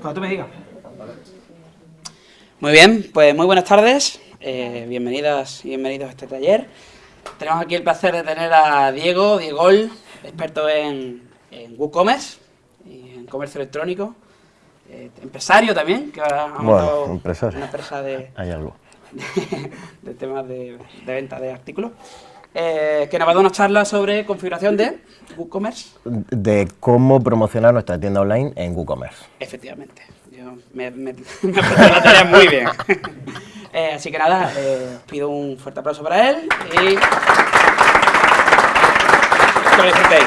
Cuando tú me digas. Muy bien, pues muy buenas tardes, eh, bienvenidas y bienvenidos a este taller. Tenemos aquí el placer de tener a Diego, Diego, experto en, en WooCommerce y en comercio electrónico, eh, empresario también, que ha montado Bueno, empresario. una empresa de, Hay algo. de temas de, de venta de artículos, eh, que nos va a dar una charla sobre configuración de WooCommerce. De cómo promocionar nuestra tienda online en WooCommerce. Efectivamente, yo me, me, me la tarea muy bien. Eh, así que nada, eh, pido un fuerte aplauso para él y que lo disfrutéis.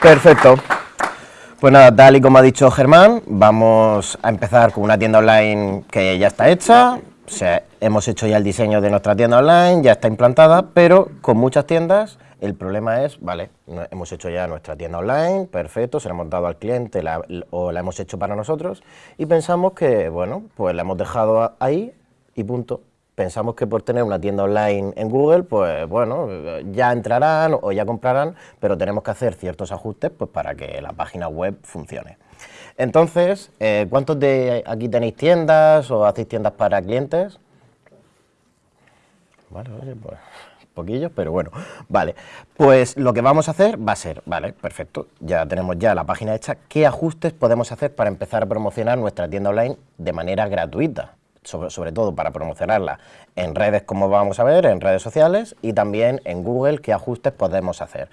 Perfecto. Pues nada, tal y como ha dicho Germán, vamos a empezar con una tienda online que ya está hecha. Hemos hecho ya el diseño de nuestra tienda online, ya está implantada, pero con muchas tiendas el problema es, vale, hemos hecho ya nuestra tienda online, perfecto, se la hemos dado al cliente o la hemos hecho para nosotros y pensamos que, bueno, pues la hemos dejado ahí y punto. Pensamos que por tener una tienda online en Google, pues bueno, ya entrarán o ya comprarán, pero tenemos que hacer ciertos ajustes pues, para que la página web funcione. Entonces, eh, ¿cuántos de aquí tenéis tiendas o hacéis tiendas para clientes? Vale, oye, pues poquillos, pero bueno, vale. Pues lo que vamos a hacer va a ser, vale, perfecto, ya tenemos ya la página hecha, ¿qué ajustes podemos hacer para empezar a promocionar nuestra tienda online de manera gratuita? Sobre todo para promocionarla en redes, como vamos a ver, en redes sociales y también en Google, qué ajustes podemos hacer.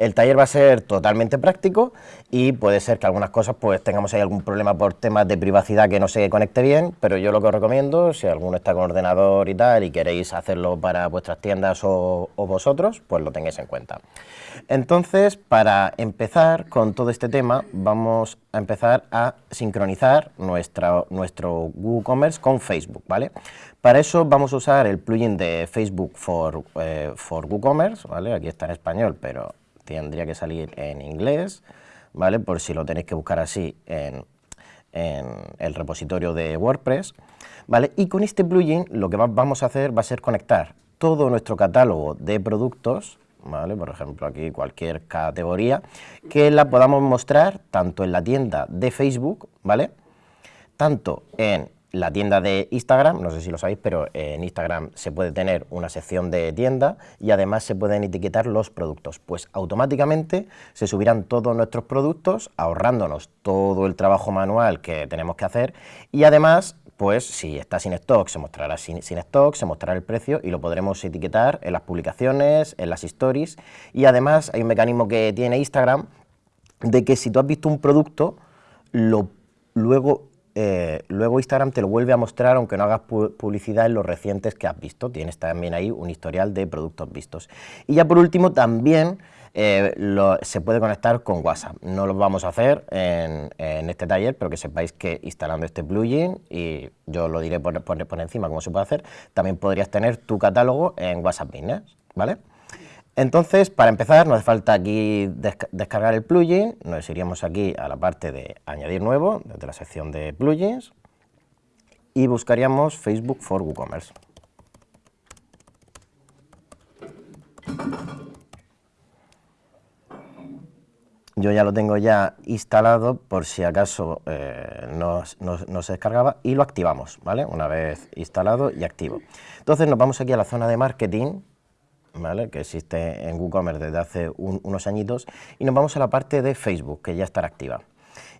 El taller va a ser totalmente práctico y puede ser que algunas cosas pues tengamos ahí algún problema por temas de privacidad que no se conecte bien, pero yo lo que os recomiendo, si alguno está con ordenador y tal y queréis hacerlo para vuestras tiendas o, vosotros, pues lo tengáis en cuenta. Entonces, para empezar con todo este tema, vamos a empezar a sincronizar nuestro WooCommerce con Facebook, ¿vale? Para eso vamos a usar el plugin de Facebook for, eh, for WooCommerce, ¿vale? Aquí está en español, pero tendría que salir en inglés, ¿vale? Por si lo tenéis que buscar así en, en el repositorio de WordPress, ¿vale? Y con este plugin lo que va- vamos a hacer va a ser conectar todo nuestro catálogo de productos, ¿vale? Por ejemplo, aquí cualquier categoría, que la podamos mostrar tanto en la tienda de Facebook, ¿vale? Tanto en la tienda de Instagram, no sé si lo sabéis, pero en Instagram se puede tener una sección de tienda y además se pueden etiquetar los productos. Pues automáticamente se subirán todos nuestros productos, ahorrándonos todo el trabajo manual que tenemos que hacer y además pues si está sin stock se mostrará sin, sin stock, se mostrará el precio y lo podremos etiquetar en las publicaciones, en las stories y además hay un mecanismo que tiene Instagram de que si tú has visto un producto, lo, luego, eh, luego Instagram te lo vuelve a mostrar aunque no hagas pu- publicidad en los recientes que has visto. Tienes también ahí un historial de productos vistos. Y ya por último también eh, se puede conectar con WhatsApp. No lo vamos a hacer en, este taller, pero que sepáis que instalando este plugin, y yo lo diré por, por- por encima cómo se puede hacer, también podrías tener tu catálogo en WhatsApp Business, ¿vale? Entonces, para empezar, no hace falta aquí desca- descargar el plugin, nos iríamos aquí a la parte de añadir nuevo, desde la sección de plugins, y buscaríamos Facebook for WooCommerce. Yo ya lo tengo ya instalado por si acaso eh, no, no- no se descargaba y lo activamos, ¿vale? Una vez instalado y activo. Entonces nos vamos aquí a la zona de marketing, que existe en WooCommerce desde hace un- unos añitos, y nos vamos a la parte de Facebook, que ya estará activa.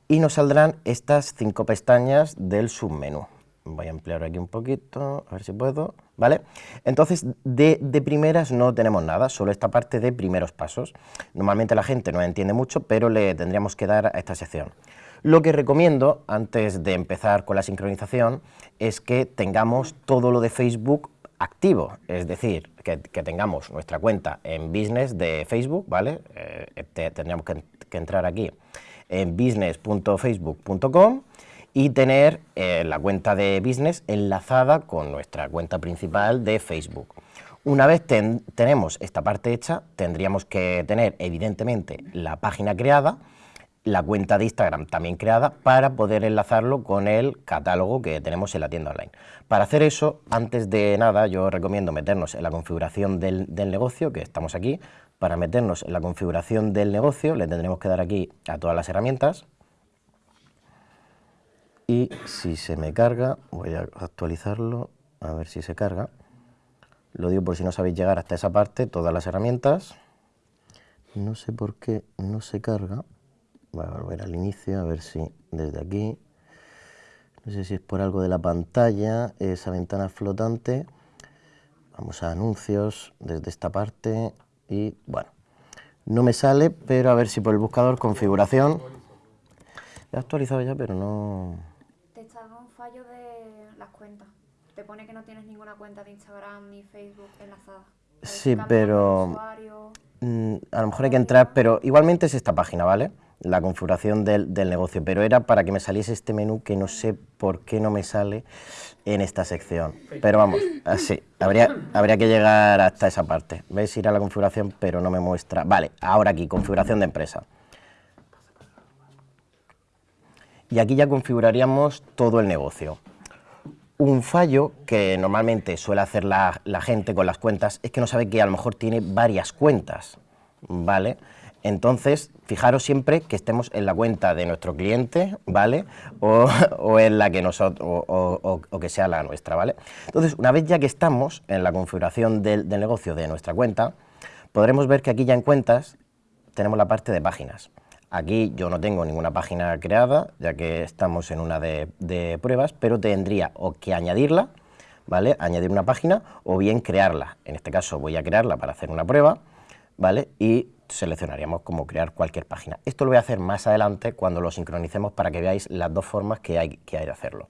Y nos saldrán estas cinco pestañas del submenú. Voy a ampliar aquí un poquito, a ver si puedo, ¿vale? Entonces, de, de primeras no tenemos nada, solo esta parte de primeros pasos. Normalmente la gente no entiende mucho, pero le tendríamos que dar a esta sección. Lo que recomiendo, antes de empezar con la sincronización, es que tengamos todo lo de Facebook activo, es decir, que, tengamos nuestra cuenta en business de Facebook, ¿vale? Eh, te- tendríamos que, que entrar aquí en business.facebook.com y tener eh, la cuenta de business enlazada con nuestra cuenta principal de Facebook. Una vez ten- tenemos esta parte hecha, tendríamos que tener evidentemente la página creada, la cuenta de Instagram también creada para poder enlazarlo con el catálogo que tenemos en la tienda online. Para hacer eso, antes de nada, yo recomiendo meternos en la configuración del, negocio, que estamos aquí, para meternos en la configuración del negocio, le tendremos que dar aquí a todas las herramientas. Y si se me carga, voy a actualizarlo, a ver si se carga. Lo digo por si no sabéis llegar hasta esa parte, todas las herramientas. No sé por qué no se carga. Voy a volver al inicio, a ver si desde aquí. No sé si es por algo de la pantalla, esa ventana flotante. Vamos a anuncios desde esta parte y bueno, no me sale, pero a ver si por el buscador configuración. He actualizado ya, pero no... Te está dando un fallo de las cuentas. Te pone que no tienes ninguna cuenta de Instagram ni Facebook enlazada. Sí, pero mm, a lo mejor hay que entrar, pero igualmente es esta página, ¿vale? La configuración del, del, negocio, pero era para que me saliese este menú que no sé por qué no me sale en esta sección. Pero vamos, así, habría, habría que llegar hasta esa parte. ¿Veis? Ir a la configuración, pero no me muestra... Vale, ahora aquí, configuración de empresa. Y aquí ya configuraríamos todo el negocio. Un fallo que normalmente suele hacer la, gente con las cuentas es que no sabe que a lo mejor tiene varias cuentas, ¿vale? Entonces, fijaros siempre que estemos en la cuenta de nuestro cliente, ¿vale? O, o en la que nosotros, o, o, o, que sea la nuestra, ¿vale? Entonces, una vez ya que estamos en la configuración del, del negocio de nuestra cuenta, podremos ver que aquí ya en cuentas tenemos la parte de páginas. Aquí yo no tengo ninguna página creada, ya que estamos en una de, pruebas, pero tendría o que añadirla, ¿vale? Añadir una página o bien crearla. En este caso voy a crearla para hacer una prueba, ¿vale? Y seleccionaríamos como crear cualquier página. Esto lo voy a hacer más adelante cuando lo sincronicemos para que veáis las dos formas que hay, que hay de hacerlo.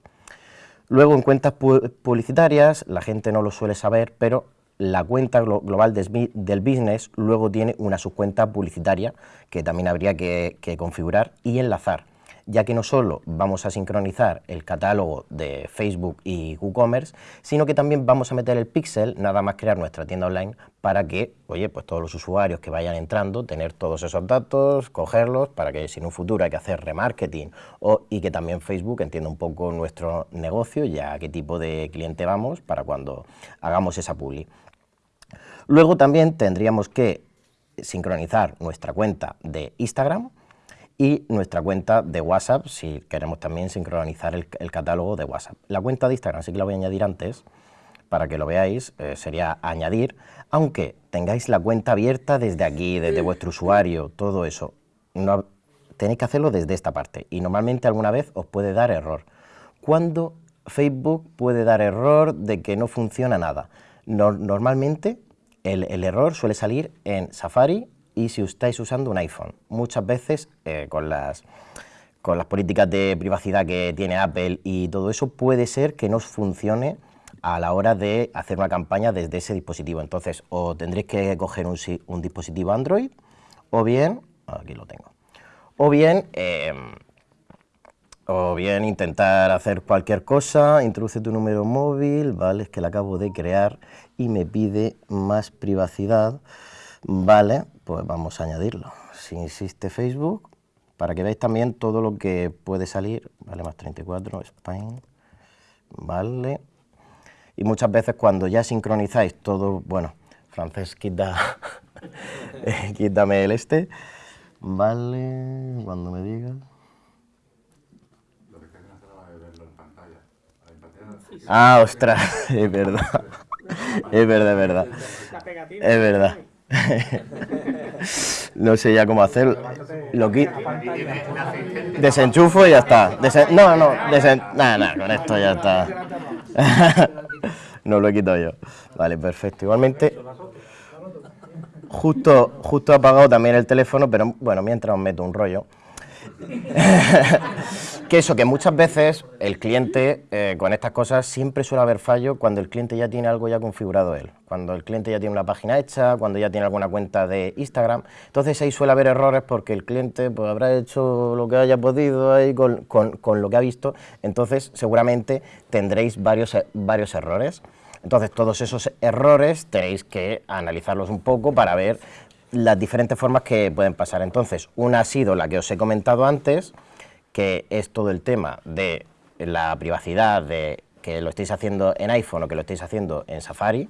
Luego en cuentas publicitarias, la gente no lo suele saber, pero la cuenta global del business luego tiene una subcuenta publicitaria que también habría que, configurar y enlazar, ya que no solo vamos a sincronizar el catálogo de Facebook y WooCommerce, sino que también vamos a meter el pixel, nada más crear nuestra tienda online, para que, oye, pues todos los usuarios que vayan entrando, tener todos esos datos, cogerlos, para que si en un futuro hay que hacer remarketing o, y que también Facebook entienda un poco nuestro negocio, ya a qué tipo de cliente vamos, para cuando hagamos esa publi. Luego también tendríamos que sincronizar nuestra cuenta de Instagram y nuestra cuenta de WhatsApp si queremos también sincronizar el, catálogo de WhatsApp. La cuenta de Instagram sí que la voy a añadir antes para que lo veáis, eh, sería añadir, aunque tengáis la cuenta abierta desde aquí, desde vuestro usuario, todo eso, no, tenéis que hacerlo desde esta parte y normalmente alguna vez os puede dar error. ¿Cuándo Facebook puede dar error de que no funciona nada? No, normalmente el, error suele salir en Safari y si estáis usando un iPhone. Muchas veces eh, con, las, con las políticas de privacidad que tiene Apple y todo eso, puede ser que no funcione a la hora de hacer una campaña desde ese dispositivo. Entonces, o tendréis que coger un, un dispositivo Android, o bien, aquí lo tengo, o bien... Eh, o bien intentar hacer cualquier cosa, introduce tu número móvil, vale, es que lo acabo de crear y me pide más privacidad, vale, pues vamos a añadirlo. Si insiste Facebook, para que veáis también todo lo que puede salir, vale, más 34, Spain, vale. Y muchas veces cuando ya sincronizáis todo, bueno, francés quita, quítame el este, vale, cuando me digas. Ah, ostras, es verdad. Es verdad, es verdad. Es verdad. No sé ya cómo hacerlo. Lo quito. Desenchufo y ya está. Desen... No, no, desen... nada, nada, con esto ya está. No lo he quitado yo. Vale, perfecto. Igualmente, justo, justo he apagado también el teléfono, pero bueno, mientras os meto un rollo. Que eso, que muchas veces el cliente eh, con estas cosas siempre suele haber fallo cuando el cliente ya tiene algo ya configurado él, cuando el cliente ya tiene una página hecha, cuando ya tiene alguna cuenta de Instagram, entonces ahí suele haber errores porque el cliente pues, habrá hecho lo que haya podido ahí con, con, con lo que ha visto, entonces seguramente tendréis varios, varios errores. Entonces todos esos errores tenéis que analizarlos un poco para ver las diferentes formas que pueden pasar. Entonces, una ha sido la que os he comentado antes, que es todo el tema de la privacidad, de que lo estéis haciendo en iPhone o que lo estéis haciendo en Safari,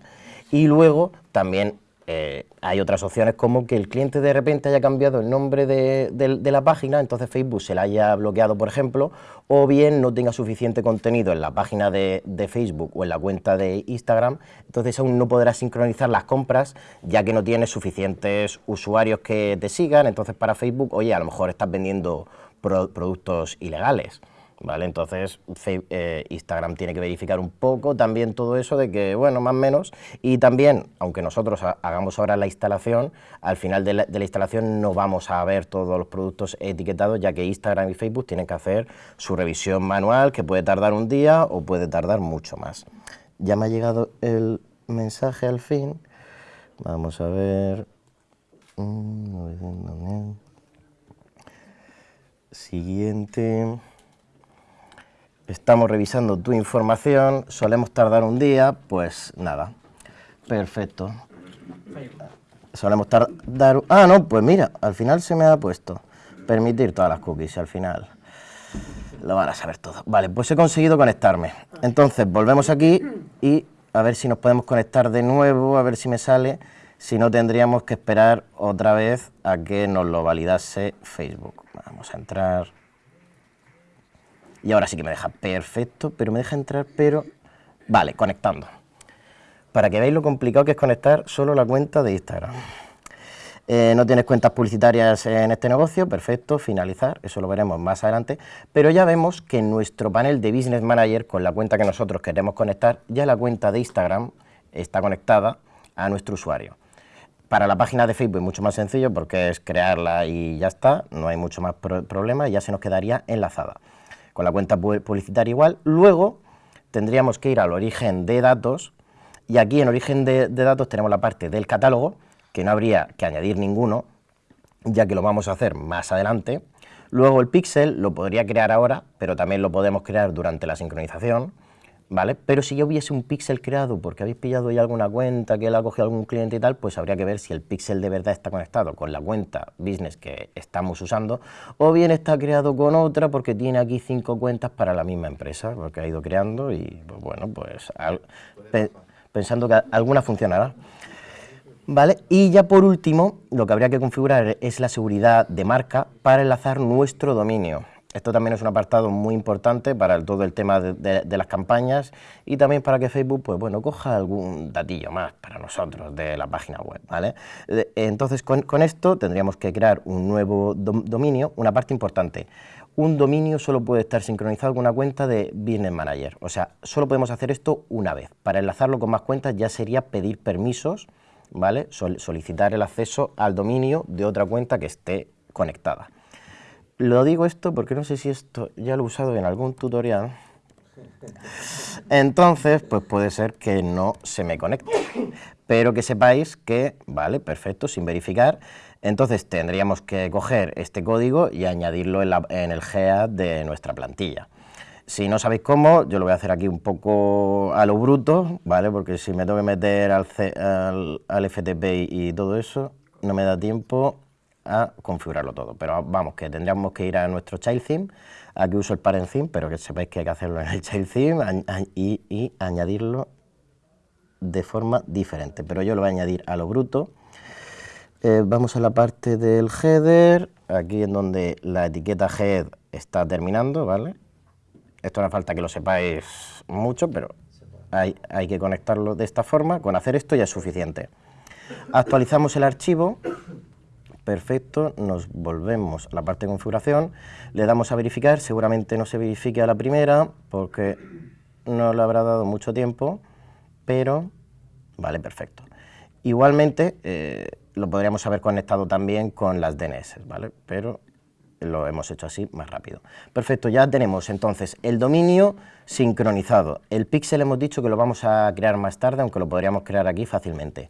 y luego también eh, hay otras opciones como que el cliente de repente haya cambiado el nombre de, de- de la página, entonces Facebook se la haya bloqueado, por ejemplo, o bien no tenga suficiente contenido en la página de, de Facebook o en la cuenta de Instagram, entonces aún no podrás sincronizar las compras ya que no tienes suficientes usuarios que te sigan, entonces para Facebook, oye, a lo mejor estás vendiendo pro- productos ilegales. ¿Vale? Entonces eh, Instagram tiene que verificar un poco también todo eso de que, bueno, más o menos, y también, aunque nosotros ha- hagamos ahora la instalación, al final de la, instalación no vamos a ver todos los productos etiquetados, ya que Instagram y Facebook tienen que hacer su revisión manual, que puede tardar un día o puede tardar mucho más. Ya me ha llegado el mensaje al fin. Vamos a ver. Mm, 900.000. Siguiente. Estamos revisando tu información, solemos tardar un día, pues nada. Perfecto. Solemos tardar... Ah, no, pues mira, al final se me ha puesto. Permitir todas las cookies, al final. Lo van a saber todo. Vale, pues he conseguido conectarme. Entonces, volvemos aquí y a ver si nos podemos conectar de nuevo, a ver si me sale. Si no, tendríamos que esperar otra vez a que nos lo validase Facebook. Vamos a entrar... Y ahora sí que me deja perfecto, pero me deja entrar, pero... Vale, conectando. Para que veáis lo complicado que es conectar solo la cuenta de Instagram. Eh, no tienes cuentas publicitarias en este negocio, perfecto, finalizar, eso lo veremos más adelante, pero ya vemos que en nuestro panel de Business Manager, con la cuenta que nosotros queremos conectar, ya la cuenta de Instagram está conectada a nuestro usuario. Para la página de Facebook es mucho más sencillo porque es crearla y ya está, no hay mucho más pro- problema ya se nos quedaría enlazada. Con la cuenta pu- publicitaria igual, luego tendríamos que ir al origen de datos y aquí en origen de, de datos tenemos la parte del catálogo, que no habría que añadir ninguno, ya que lo vamos a hacer más adelante. Luego el pixel lo podría crear ahora, pero también lo podemos crear durante la sincronización, ¿vale? Pero si ya hubiese un pixel creado porque habéis pillado ya alguna cuenta que la ha cogido algún cliente y tal, pues habría que ver si el pixel de verdad está conectado con la cuenta business que estamos usando, o bien está creado con otra porque tiene aquí cinco cuentas para la misma empresa, porque ha ido creando y, pues bueno, pues pensando que alguna funcionará. ¿Vale? Y ya por último, lo que habría que configurar es la seguridad de marca para enlazar nuestro dominio. Esto también es un apartado muy importante para todo el tema de, las campañas y también para que Facebook, pues bueno, coja algún datillo más para nosotros de la página web, ¿vale? Entonces, con, con esto tendríamos que crear un nuevo dom- dominio, una parte importante. Un dominio solo puede estar sincronizado con una cuenta de Business Manager, o sea, solo podemos hacer esto una vez. Para enlazarlo con más cuentas ya sería pedir permisos, ¿vale? Sol- solicitar el acceso al dominio de otra cuenta que esté conectada. Lo digo esto porque no sé si esto ya lo he usado en algún tutorial. Entonces, pues puede ser que no se me conecte. Pero que sepáis que, vale, perfecto, sin verificar. Entonces tendríamos que coger este código y añadirlo en, el GEAD de nuestra plantilla. Si no sabéis cómo, yo lo voy a hacer aquí un poco a lo bruto, ¿vale? Porque si me tengo que meter al, C- al, FTP y todo eso, no me da tiempo a configurarlo todo. Pero vamos, que tendríamos que ir a nuestro child theme. Aquí uso el parent theme, pero que sepáis que hay que hacerlo en el child theme y, añadirlo de forma diferente. Pero yo lo voy a añadir a lo bruto. Eh, vamos a la parte del header, aquí en donde la etiqueta head está terminando, ¿vale? Esto no falta que lo sepáis mucho, pero hay, hay que conectarlo de esta forma. Con hacer esto ya es suficiente. Actualizamos el archivo. Perfecto, nos volvemos a la parte de configuración, le damos a verificar, seguramente no se verifique a la primera porque no le habrá dado mucho tiempo, pero vale, perfecto. Igualmente eh, lo podríamos haber conectado también con las DNS, ¿vale? Pero lo hemos hecho así más rápido. Perfecto, ya tenemos entonces el dominio sincronizado. El pixel hemos dicho que lo vamos a crear más tarde, aunque lo podríamos crear aquí fácilmente.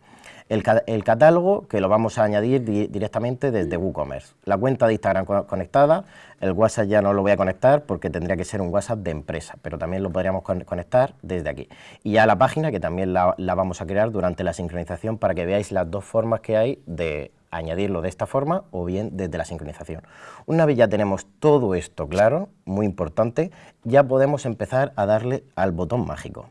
El, ca- el catálogo que lo vamos a añadir di- directamente desde WooCommerce. La cuenta de Instagram co- conectada, el WhatsApp ya no lo voy a conectar porque tendría que ser un WhatsApp de empresa, pero también lo podríamos con- conectar desde aquí. Y ya la página que también la, la vamos a crear durante la sincronización para que veáis las dos formas que hay de añadirlo de esta forma o bien desde la sincronización. Una vez ya tenemos todo esto claro, muy importante, ya podemos empezar a darle al botón mágico.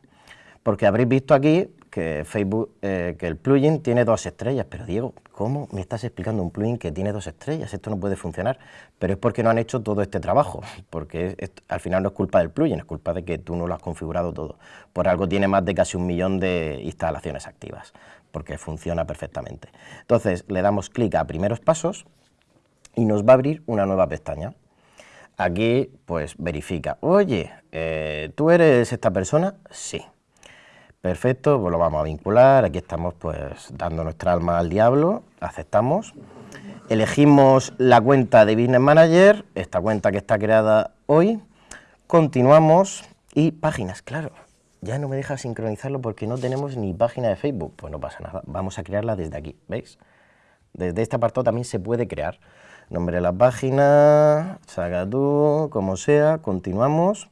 Porque habréis visto aquí que Facebook, eh, que el plugin tiene dos estrellas, pero Diego, ¿cómo me estás explicando un plugin que tiene dos estrellas? Esto no puede funcionar, pero es porque no han hecho todo este trabajo, porque al final no es culpa del plugin, es culpa de que tú no lo has configurado todo. Por algo tiene más de casi un millón de instalaciones activas, porque funciona perfectamente. Entonces, le damos clic a primeros pasos y nos va a abrir una nueva pestaña. Aquí, pues, verifica, oye, eh, ¿tú eres esta persona? Sí. Perfecto, pues lo vamos a vincular, aquí estamos pues dando nuestra alma al diablo, aceptamos. Elegimos la cuenta de Business Manager, esta cuenta que está creada hoy, continuamos y páginas, claro, ya no me deja sincronizarlo porque no tenemos ni página de Facebook, pues no pasa nada, vamos a crearla desde aquí, ¿veis? Desde este apartado también se puede crear. Nombre de la página, saca tú, como sea, continuamos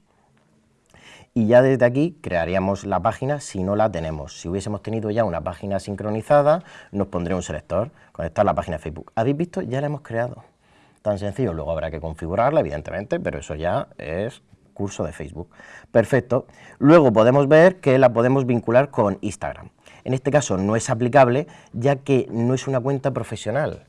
y ya desde aquí crearíamos la página si no la tenemos. Si hubiésemos tenido ya una página sincronizada, nos pondría un selector, conectar la página de Facebook. ¿Habéis visto? Ya la hemos creado. Tan sencillo, luego habrá que configurarla, evidentemente, pero eso ya es curso de Facebook. Perfecto. Luego podemos ver que la podemos vincular con Instagram. En este caso no es aplicable, ya que no es una cuenta profesional.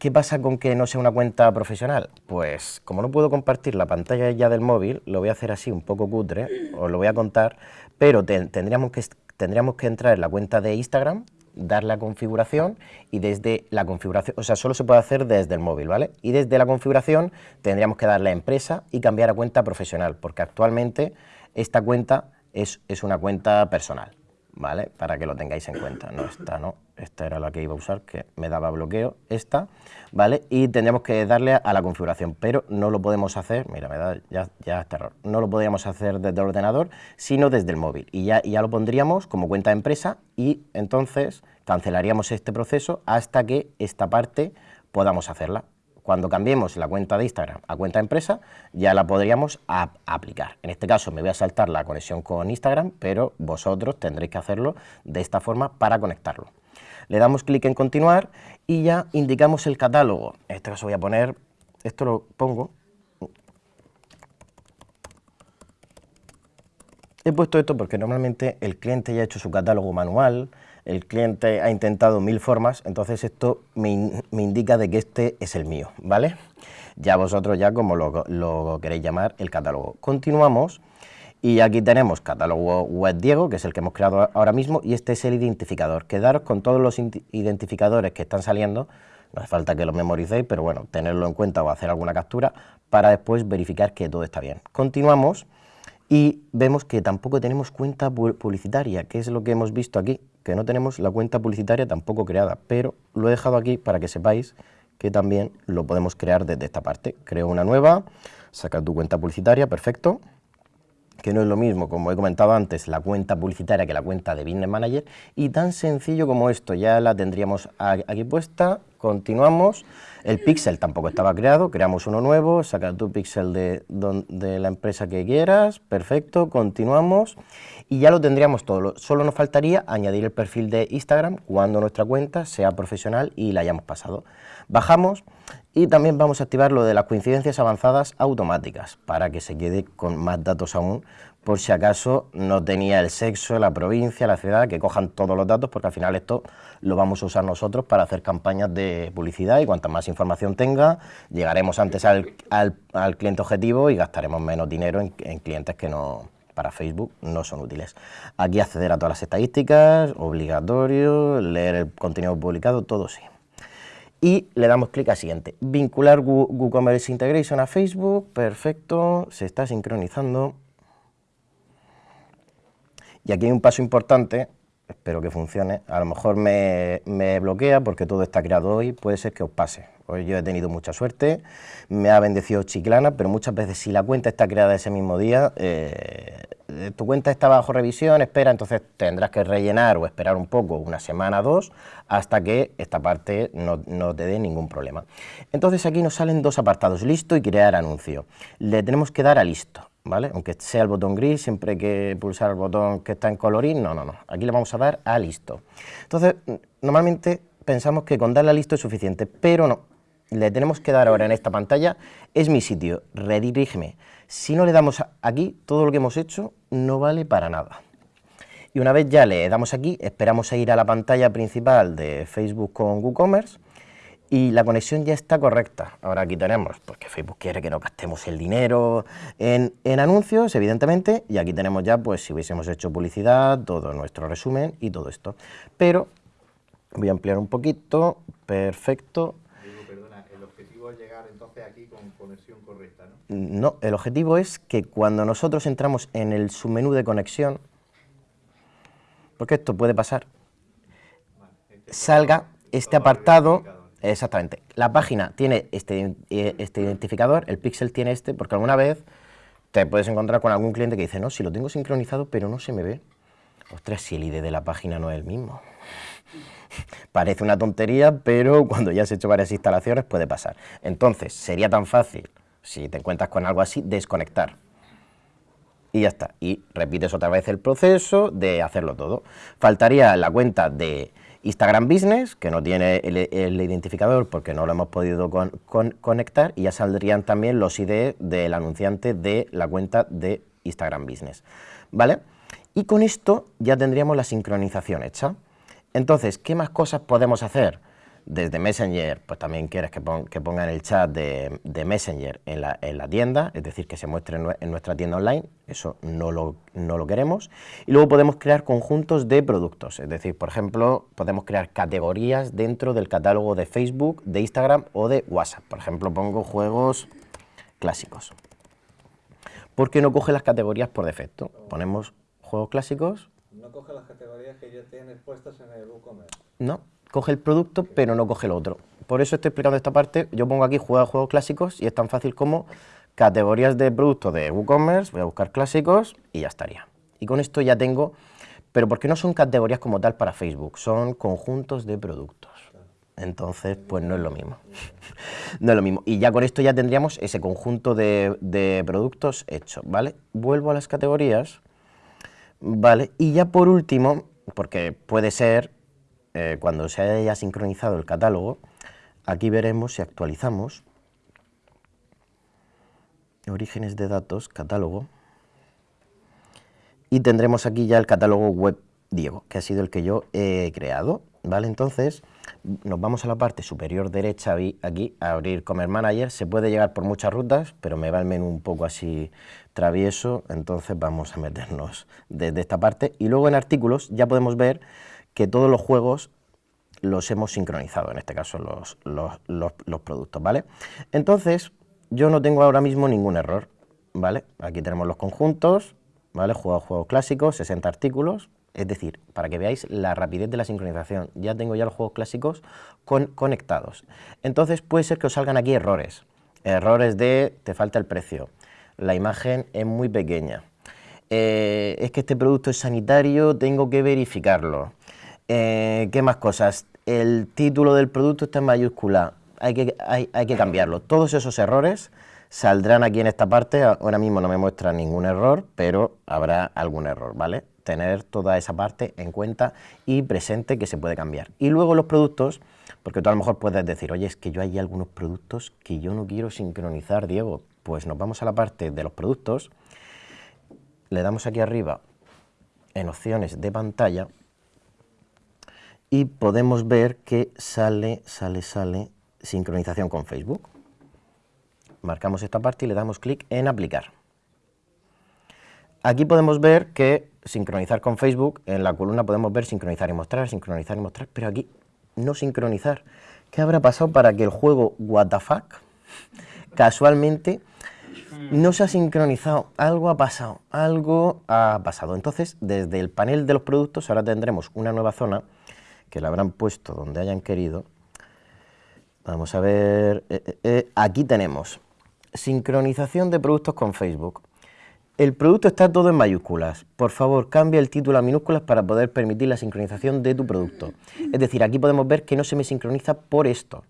¿Qué pasa con que no sea una cuenta profesional? Pues como no puedo compartir la pantalla ya del móvil, lo voy a hacer así un poco cutre, os lo voy a contar, pero tendríamos, que, tendríamos que entrar en la cuenta de Instagram, dar la configuración y desde la configuración, o sea, solo se puede hacer desde el móvil, ¿vale? Y desde la configuración tendríamos que darle a empresa y cambiar a cuenta profesional, porque actualmente esta cuenta es, es una cuenta personal. ¿Vale? Para que lo tengáis en cuenta. No, esta no, esta era la que iba a usar, que me daba bloqueo, esta, ¿vale? Y tendríamos que darle a la configuración, pero no lo podemos hacer, mira, me da ya, ya este error, no lo podríamos hacer desde el ordenador, sino desde el móvil. Y ya, ya lo pondríamos como cuenta de empresa y entonces cancelaríamos este proceso hasta que esta parte podamos hacerla. Cuando cambiemos la cuenta de Instagram a cuenta empresa, ya la podríamos aplicar. En este caso me voy a saltar la conexión con Instagram, pero vosotros tendréis que hacerlo de esta forma para conectarlo. Le damos clic en continuar y ya indicamos el catálogo. En este caso voy a poner, esto lo pongo. He puesto esto porque normalmente el cliente ya ha hecho su catálogo manual, el cliente ha intentado mil formas, entonces esto me, indica de que este es el mío, ¿vale? Ya vosotros ya como lo, queréis llamar el catálogo. Continuamos y aquí tenemos catálogo web Diego, que es el que hemos creado ahora mismo, y este es el identificador. Quedaros con todos los identificadores que están saliendo, no hace falta que los memoricéis, pero bueno, tenerlo en cuenta o hacer alguna captura para después verificar que todo está bien. Continuamos y vemos que tampoco tenemos cuenta publicitaria, que es lo que hemos visto aquí, que no tenemos la cuenta publicitaria tampoco creada, pero lo he dejado aquí para que sepáis que también lo podemos crear desde esta parte. Creo una nueva, saca tu cuenta publicitaria, perfecto, que no es lo mismo, como he comentado antes, la cuenta publicitaria que la cuenta de Business Manager, y tan sencillo como esto, ya la tendríamos aquí puesta, continuamos, el pixel tampoco estaba creado, creamos uno nuevo, saca tu pixel de, de la empresa que quieras, perfecto, continuamos, y ya lo tendríamos todo, solo nos faltaría añadir el perfil de Instagram cuando nuestra cuenta sea profesional y la hayamos pasado. Bajamos y también vamos a activar lo de las coincidencias avanzadas automáticas para que se quede con más datos aún por si acaso no tenía el sexo, la provincia, la ciudad, que cojan todos los datos, porque al final esto lo vamos a usar nosotros para hacer campañas de publicidad y cuanta más información tenga, llegaremos antes al, cliente objetivo y gastaremos menos dinero en, en, clientes que no para Facebook no son útiles. Aquí acceder a todas las estadísticas, obligatorio, leer el contenido publicado, todo sí. Y le damos clic a siguiente. Vincular WooCommerce Integration a Facebook, perfecto, se está sincronizando. Y aquí hay un paso importante, espero que funcione, a lo mejor me, bloquea porque todo está creado hoy, puede ser que os pase. Hoy yo he tenido mucha suerte, me ha bendecido Chiclana, pero muchas veces si la cuenta está creada ese mismo día, eh, tu cuenta está bajo revisión, espera, entonces tendrás que rellenar o esperar un poco, una semana, dos, hasta que esta parte no, no te dé ningún problema. Entonces aquí nos salen dos apartados, listo y crear anuncio. Le tenemos que dar a listo. Aunque sea el botón gris, siempre hay que pulsar el botón que está en colorín, no, no, no. Aquí le vamos a dar a listo. Entonces, normalmente pensamos que con darle a listo es suficiente, pero no. Le tenemos que dar ahora en esta pantalla, es mi sitio, redirígeme. Si no le damos aquí, todo lo que hemos hecho no vale para nada. Y una vez ya le damos aquí, esperamos a ir a la pantalla principal de Facebook con WooCommerce y la conexión ya está correcta. Ahora aquí tenemos, porque Facebook quiere que no gastemos el dinero en, en, anuncios, evidentemente, y aquí tenemos ya, pues si hubiésemos hecho publicidad, todo nuestro resumen y todo esto. Pero voy a ampliar un poquito, perfecto. Digo, perdona, el objetivo es llegar entonces aquí con conexión correcta, ¿no? No, el objetivo es que cuando nosotros entramos en el submenú de conexión, porque esto puede pasar, salga este apartado, exactamente, la página tiene este, eh, este identificador, el pixel tiene este, porque alguna vez te puedes encontrar con algún cliente que dice, no, si lo tengo sincronizado, pero no se me ve. Ostras, si el ID de la página no es el mismo. Parece una tontería, pero cuando ya has hecho varias instalaciones puede pasar. Entonces, sería tan fácil, si te encuentras con algo así, desconectar. Y ya está. Y repites otra vez el proceso de hacerlo todo. Faltaría la cuenta de Instagram Business, que no tiene el, identificador porque no lo hemos podido con, con, conectar, y ya saldrían también los ID del anunciante de la cuenta de Instagram Business. ¿Vale? Y con esto ya tendríamos la sincronización hecha. Entonces, ¿qué más cosas podemos hacer? Desde Messenger, pues también quieres que, pon, que pongan el chat de, de Messenger en la, en la, tienda, es decir, que se muestre en, en nuestra tienda online, eso no lo, no lo, queremos. Y luego podemos crear conjuntos de productos, es decir, por ejemplo, podemos crear categorías dentro del catálogo de Facebook, de Instagram o de WhatsApp. Por ejemplo, pongo juegos clásicos. ¿Por qué no coge las categorías por defecto? Ponemos juegos clásicos. No coge las categorías que ya tienes puestas en el WooCommerce. No, coge el producto, pero no coge el otro. Por eso estoy explicando esta parte. Yo pongo aquí juega juegos clásicos y es tan fácil como categorías de productos de WooCommerce, voy a buscar clásicos y ya estaría. Y con esto ya tengo, pero porque no son categorías como tal para Facebook, son conjuntos de productos. Entonces, pues no es lo mismo. no es lo mismo. Y ya con esto ya tendríamos ese conjunto de, de productos hecho, ¿vale? Vuelvo a las categorías, ¿vale? Y ya por último, porque puede ser eh, cuando se haya sincronizado el catálogo, aquí veremos si actualizamos orígenes de datos, catálogo, y tendremos aquí ya el catálogo web Diego, que ha sido el que yo he creado, ¿vale? Entonces, nos vamos a la parte superior derecha, aquí, a abrir Commerce Manager, se puede llegar por muchas rutas, pero me va el menú un poco así travieso, entonces vamos a meternos desde esta parte, y luego en artículos ya podemos ver que todos los juegos los hemos sincronizado, en este caso los, los, productos, ¿vale? Entonces, yo no tengo ahora mismo ningún error, ¿vale? Aquí tenemos los conjuntos, ¿vale? Juegos, juegos clásicos, 60 artículos, es decir, para que veáis la rapidez de la sincronización, ya tengo ya los juegos clásicos con, conectados. Entonces puede ser que os salgan aquí errores, errores de te falta el precio, la imagen es muy pequeña, eh, es que este producto es sanitario, tengo que verificarlo, eh, ¿Qué más cosas? El título del producto está en mayúscula, hay que, hay, hay que cambiarlo. Todos esos errores saldrán aquí en esta parte, ahora mismo no me muestra ningún error, pero habrá algún error, ¿vale? Tener toda esa parte en cuenta y presente que se puede cambiar. Y luego los productos, porque tú a lo mejor puedes decir, oye, es que yo hay algunos productos que yo no quiero sincronizar, Diego. Pues nos vamos a la parte de los productos, le damos aquí arriba en opciones de pantalla, y podemos ver que sale, sale, sale sincronización con Facebook. Marcamos esta parte y le damos clic en aplicar. Aquí podemos ver que sincronizar con Facebook, en la columna podemos ver sincronizar y mostrar, sincronizar y mostrar, pero aquí no sincronizar. ¿Qué habrá pasado para que el juego WTF casualmente no se ha sincronizado? Algo ha pasado, algo ha pasado. Entonces, desde el panel de los productos ahora tendremos una nueva zona que la habrán puesto donde hayan querido. Vamos a ver, eh, eh, eh, aquí tenemos sincronización de productos con Facebook. El producto está todo en mayúsculas. Por favor, cambia el título a minúsculas para poder permitir la sincronización de tu producto. Es decir, aquí podemos ver que no se me sincroniza por esto.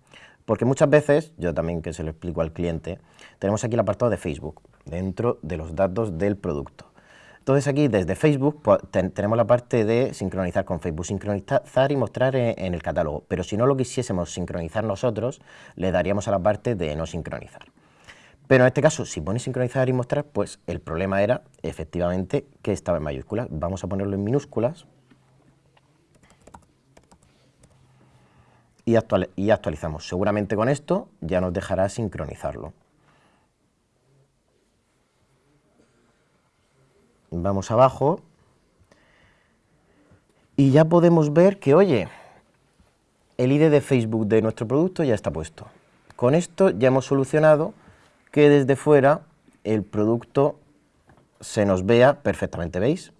Porque muchas veces, yo también que se lo explico al cliente, tenemos aquí el apartado de Facebook, dentro de los datos del producto. Entonces aquí desde Facebook pues, ten, tenemos la parte de sincronizar con Facebook, sincronizar y mostrar en, en, el catálogo, pero si no lo quisiésemos sincronizar nosotros, le daríamos a la parte de no sincronizar. Pero en este caso, si pones sincronizar y mostrar, pues el problema era efectivamente que estaba en mayúsculas. Vamos a ponerlo en minúsculas. Y, actual- y actualizamos. Seguramente con esto ya nos dejará sincronizarlo. Vamos abajo. Y ya podemos ver que, oye, el ID de Facebook de nuestro producto ya está puesto. Con esto ya hemos solucionado que desde fuera el producto se nos vea perfectamente, ¿veis?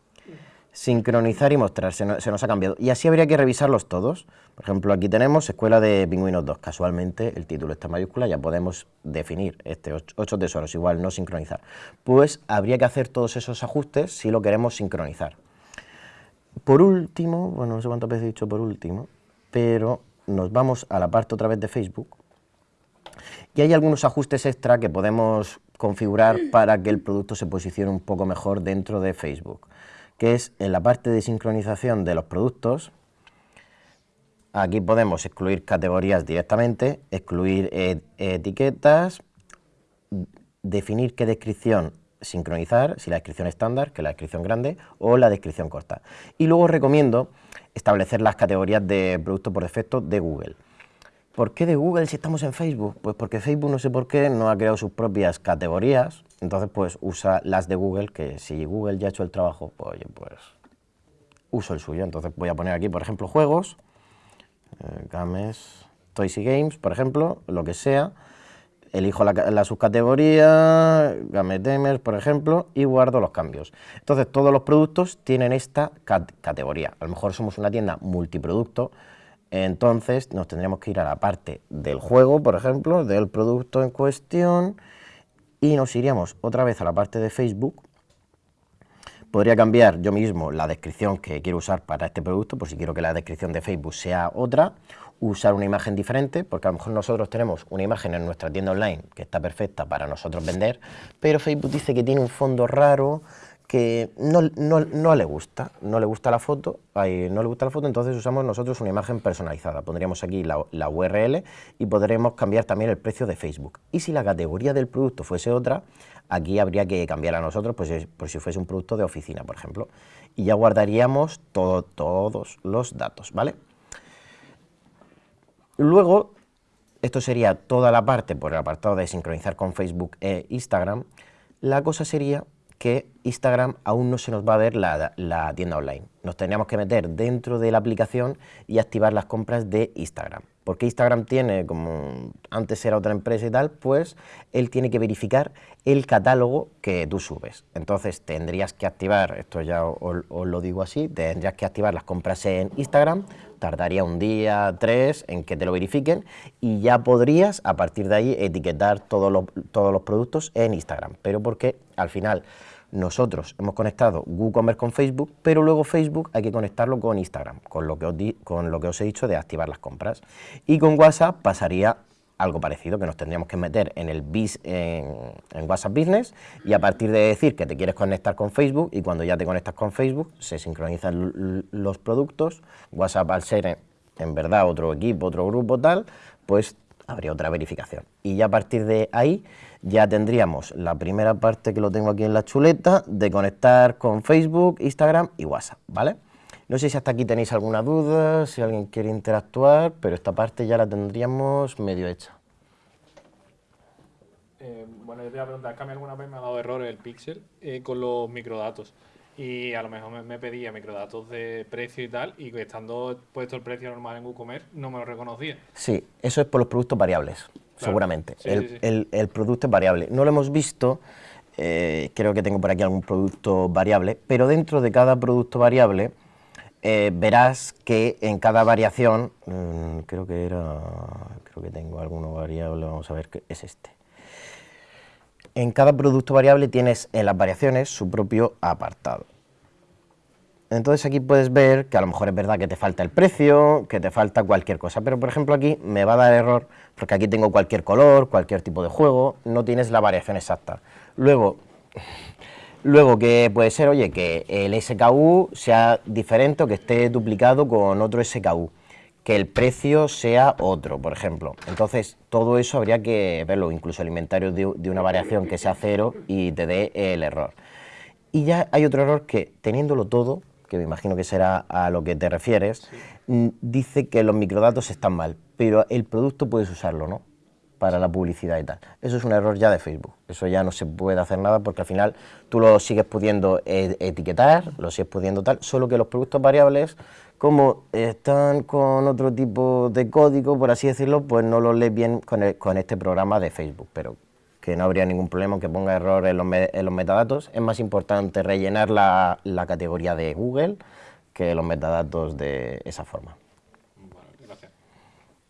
Sincronizar y mostrar, se nos, ha cambiado. Y así habría que revisarlos todos. Por ejemplo, aquí tenemos Escuela de Pingüinos 2. Casualmente el título está en mayúscula, ya podemos definir este 8 tesoros, igual no sincronizar. Pues habría que hacer todos esos ajustes si lo queremos sincronizar. Por último, bueno, no sé cuántas veces he dicho por último, pero nos vamos a la parte otra vez de Facebook y hay algunos ajustes extra que podemos configurar para que el producto se posicione un poco mejor dentro de Facebook, que es en la parte de sincronización de los productos. Aquí podemos excluir categorías directamente, excluir e- etiquetas, definir qué descripción sincronizar, si la descripción estándar, que la descripción grande, o la descripción corta. Y luego recomiendo establecer las categorías de producto por defecto de Google. ¿Por qué de Google si estamos en Facebook? Pues porque Facebook no sé por qué no ha creado sus propias categorías, entonces pues usa las de Google, que si Google ya ha hecho el trabajo, pues pues uso el suyo. Entonces voy a poner aquí, por ejemplo, juegos, eh, games, toys y games, por ejemplo, lo que sea. Elijo la, ca- la subcategoría, Game Gamers, por ejemplo, y guardo los cambios. Entonces, todos los productos tienen esta cat- categoría. A lo mejor somos una tienda multiproducto, entonces nos tendríamos que ir a la parte del juego, por ejemplo, del producto en cuestión, y nos iríamos otra vez a la parte de Facebook, Podría cambiar yo mismo la descripción que quiero usar para este producto, por si quiero que la descripción de Facebook sea otra, usar una imagen diferente, porque a lo mejor nosotros tenemos una imagen en nuestra tienda online que está perfecta para nosotros vender, pero Facebook dice que tiene un fondo raro que no, no- no le gusta, no le gusta la foto, no le gusta la foto, entonces usamos nosotros una imagen personalizada. Pondríamos aquí la, URL y podremos cambiar también el precio de Facebook. Y si la categoría del producto fuese otra, aquí habría que cambiar a nosotros, pues es- por si fuese un producto de oficina, por ejemplo. Y ya guardaríamos todo- todos los datos, ¿vale? Luego, esto sería toda la parte por el apartado de sincronizar con Facebook e Instagram. La cosa sería que Instagram aún no se nos va a ver la, tienda online. Nos tendríamos que meter dentro de la aplicación y activar las compras de Instagram. Porque Instagram tiene, como antes era otra empresa y tal, pues él tiene que verificar el catálogo que tú subes. Entonces tendrías que activar, esto ya os, os lo digo así, tendrías que activar las compras en Instagram, tardaría un día, tres, en que te lo verifiquen y ya podrías a partir de ahí etiquetar todos los, todos los productos en Instagram. Pero porque al final nosotros hemos conectado WooCommerce con Facebook, pero luego Facebook hay que conectarlo con Instagram, con lo que os, he dicho de activar las compras. Y con WhatsApp pasaría algo parecido, que nos tendríamos que meter en el WhatsApp Business y a partir de decir que te quieres conectar con Facebook y cuando ya te conectas con Facebook se sincronizan los productos, WhatsApp al ser en verdad otro equipo, otro grupo tal, pues habría otra verificación. Y ya a partir de ahí ya tendríamos la primera parte que lo tengo aquí en la chuleta de conectar con Facebook, Instagram y WhatsApp, ¿vale? No sé si hasta aquí tenéis alguna duda, si alguien quiere interactuar, pero esta parte ya la tendríamos medio hecha. Eh, bueno, yo te iba a preguntar, que a mí alguna vez me ha dado error el Pixel eh, con los microdatos. Y a lo mejor me, me pedía microdatos de precio y tal, y estando puesto el precio normal en WooCommerce, no me lo reconocía. Sí, eso es por los productos variables, seguramente. Sí, el, sí, sí. el- el producto es variable. No lo hemos visto, eh, creo que tengo por aquí algún producto variable, pero dentro de cada producto variable eh, verás que en cada variación, mm, creo que era, creo que tengo alguno variable, vamos a ver que es este. En cada producto variable tienes en las variaciones su propio apartado. Entonces aquí puedes ver que a lo mejor es verdad que te falta el precio, que te falta cualquier cosa, pero por ejemplo aquí me va a dar error porque aquí tengo cualquier color, cualquier tipo de juego, no tienes la variación exacta. Luego, luego que puede ser, oye, que el SKU sea diferente o que esté duplicado con otro SKU, que el precio sea otro, por ejemplo. Entonces, todo eso habría que verlo, incluso el inventario de, de una variación que sea cero y te dé el error. Y ya hay otro error que, teniéndolo todo, que me imagino que será a lo que te refieres, mm, dice que los microdatos están mal, pero el producto puedes usarlo, ¿no? Para la publicidad y tal. Eso es un error ya de Facebook. Eso ya no se puede hacer nada porque al final tú lo sigues pudiendo e- etiquetar, lo sigues pudiendo tal, solo que los productos variables, como están con otro tipo de código, por así decirlo, pues no los lees bien con, el- con este programa de Facebook. Pero que no habría ningún problema que ponga error en los, me- en los metadatos. Es más importante rellenar la, la categoría de Google que los metadatos de esa forma. Vale, gracias.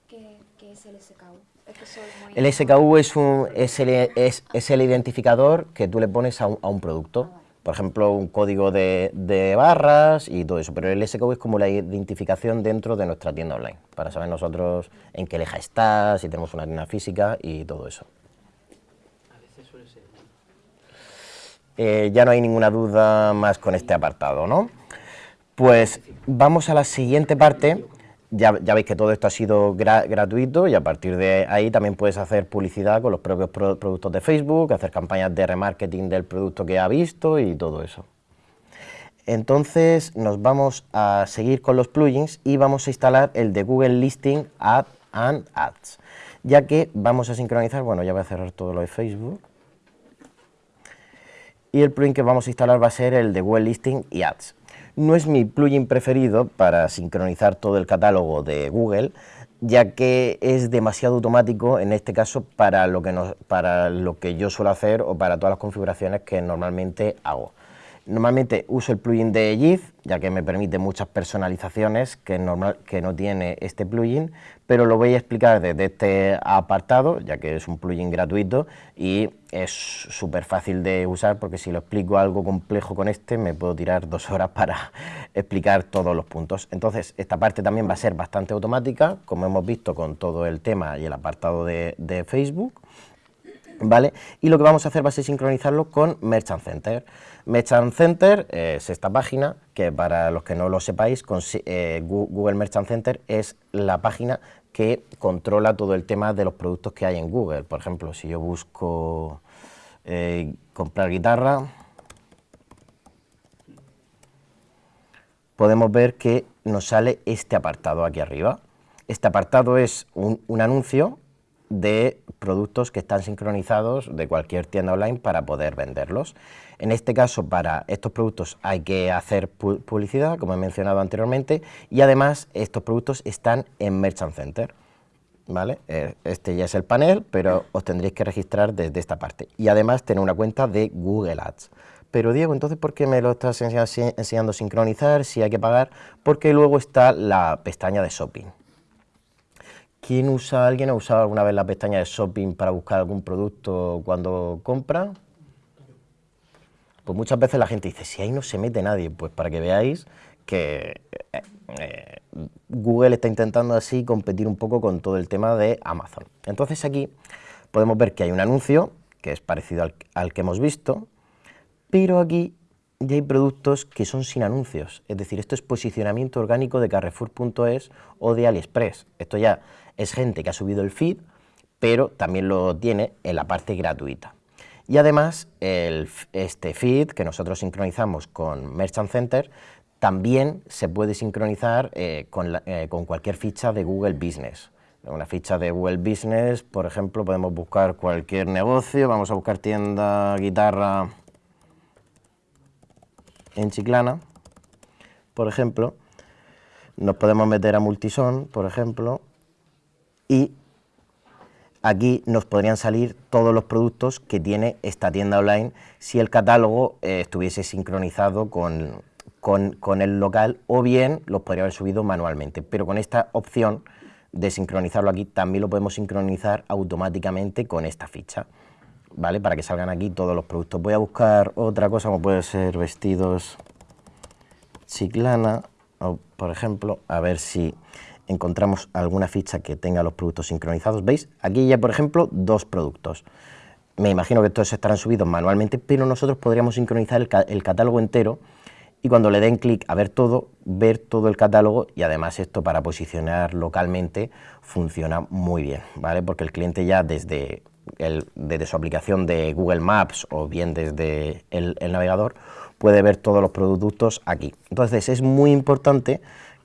¿Qué, qué es el SKU? Es que soy muy... El SKU es, un, es, el, es, es el identificador que tú le pones a un, a un producto. Por ejemplo, un código de, de barras y todo eso. Pero el SKU es como la identificación dentro de nuestra tienda online, para saber nosotros en qué leja está, si tenemos una tienda física y todo eso. A veces suele ser. Eh, ya no hay ninguna duda más con este apartado, ¿no? Pues vamos a la siguiente parte. Ya, veis que todo esto ha sido gra- gratuito y a partir de ahí también puedes hacer publicidad con los propios pro- productos de Facebook, hacer campañas de remarketing del producto que ha visto y todo eso. Entonces nos vamos a seguir con los plugins y vamos a instalar el de Google Listing Ad and Ads, ya que vamos a sincronizar, bueno ya voy a cerrar todo lo de Facebook, y el plugin que vamos a instalar va a ser el de Google Listing y Ads. No es mi plugin preferido para sincronizar todo el catálogo de Google, ya que es demasiado automático en este caso para lo que, para lo que yo suelo hacer o para todas las configuraciones que normalmente hago. Normalmente uso el plugin de Yeez, ya que me permite muchas personalizaciones que, normal, que no tiene este plugin, pero lo voy a explicar desde este apartado, ya que es un plugin gratuito y es súper fácil de usar, porque si lo explico algo complejo con este, me puedo tirar dos horas para explicar todos los puntos. Entonces, esta parte también va a ser bastante automática, como hemos visto con todo el tema y el apartado de, Facebook. ¿Vale? Y lo que vamos a hacer va a ser sincronizarlo con Merchant Center. Merchant Center es esta página que para los que no lo sepáis, eh, Google Merchant Center es la página que controla todo el tema de los productos que hay en Google. Por ejemplo, si yo busco eh, comprar guitarra, podemos ver que nos sale este apartado aquí arriba. Este apartado es un, un anuncio de productos que están sincronizados de cualquier tienda online para poder venderlos. En este caso, para estos productos hay que hacer pu- publicidad, como he mencionado anteriormente, y además estos productos están en Merchant Center. ¿Vale? Eh, Este ya es el panel, pero os tendréis que registrar desde esta parte. Y además tener una cuenta de Google Ads. Pero Diego, entonces, ¿por qué me lo estás enseñando, enseñando a sincronizar si hay que pagar? Porque luego está la pestaña de shopping. ¿Quién usa, alguien ha usado alguna vez la pestaña de shopping para buscar algún producto cuando compra? Pues muchas veces la gente dice, si ahí no se mete nadie, pues para que veáis que eh, eh, Google está intentando así competir un poco con todo el tema de Amazon. Entonces aquí podemos ver que hay un anuncio que es parecido al, al que hemos visto, pero aquí ya hay productos que son sin anuncios. Es decir, esto es posicionamiento orgánico de Carrefour.es o de AliExpress. Esto ya es gente que ha subido el feed, pero también lo tiene en la parte gratuita. Y además, el este feed que nosotros sincronizamos con Merchant Center también se puede sincronizar eh, con, eh, con cualquier ficha de Google Business. Una ficha de Google Business, por ejemplo, podemos buscar cualquier negocio, vamos a buscar tienda, guitarra en Chiclana, por ejemplo, nos podemos meter a Multison, por ejemplo, y aquí nos podrían salir todos los productos que tiene esta tienda online si el catálogo eh, estuviese sincronizado con, con- con el local o bien los podría haber subido manualmente. Pero con esta opción de sincronizarlo aquí también lo podemos sincronizar automáticamente con esta ficha. ¿Vale? Para que salgan aquí todos los productos. Voy a buscar otra cosa como puede ser vestidos Chiclana, o, por ejemplo, a ver si encontramos alguna ficha que tenga los productos sincronizados. ¿Veis? Aquí ya, por ejemplo, dos productos. Me imagino que todos estarán subidos manualmente, pero nosotros podríamos sincronizar el, el catálogo entero y cuando le den clic a ver todo, ver todo el catálogo y además esto para posicionar localmente funciona muy bien, ¿vale? Porque el cliente ya desde, el, desde su aplicación de Google Maps o bien desde el, el navegador puede ver todos los productos aquí. Entonces es muy importante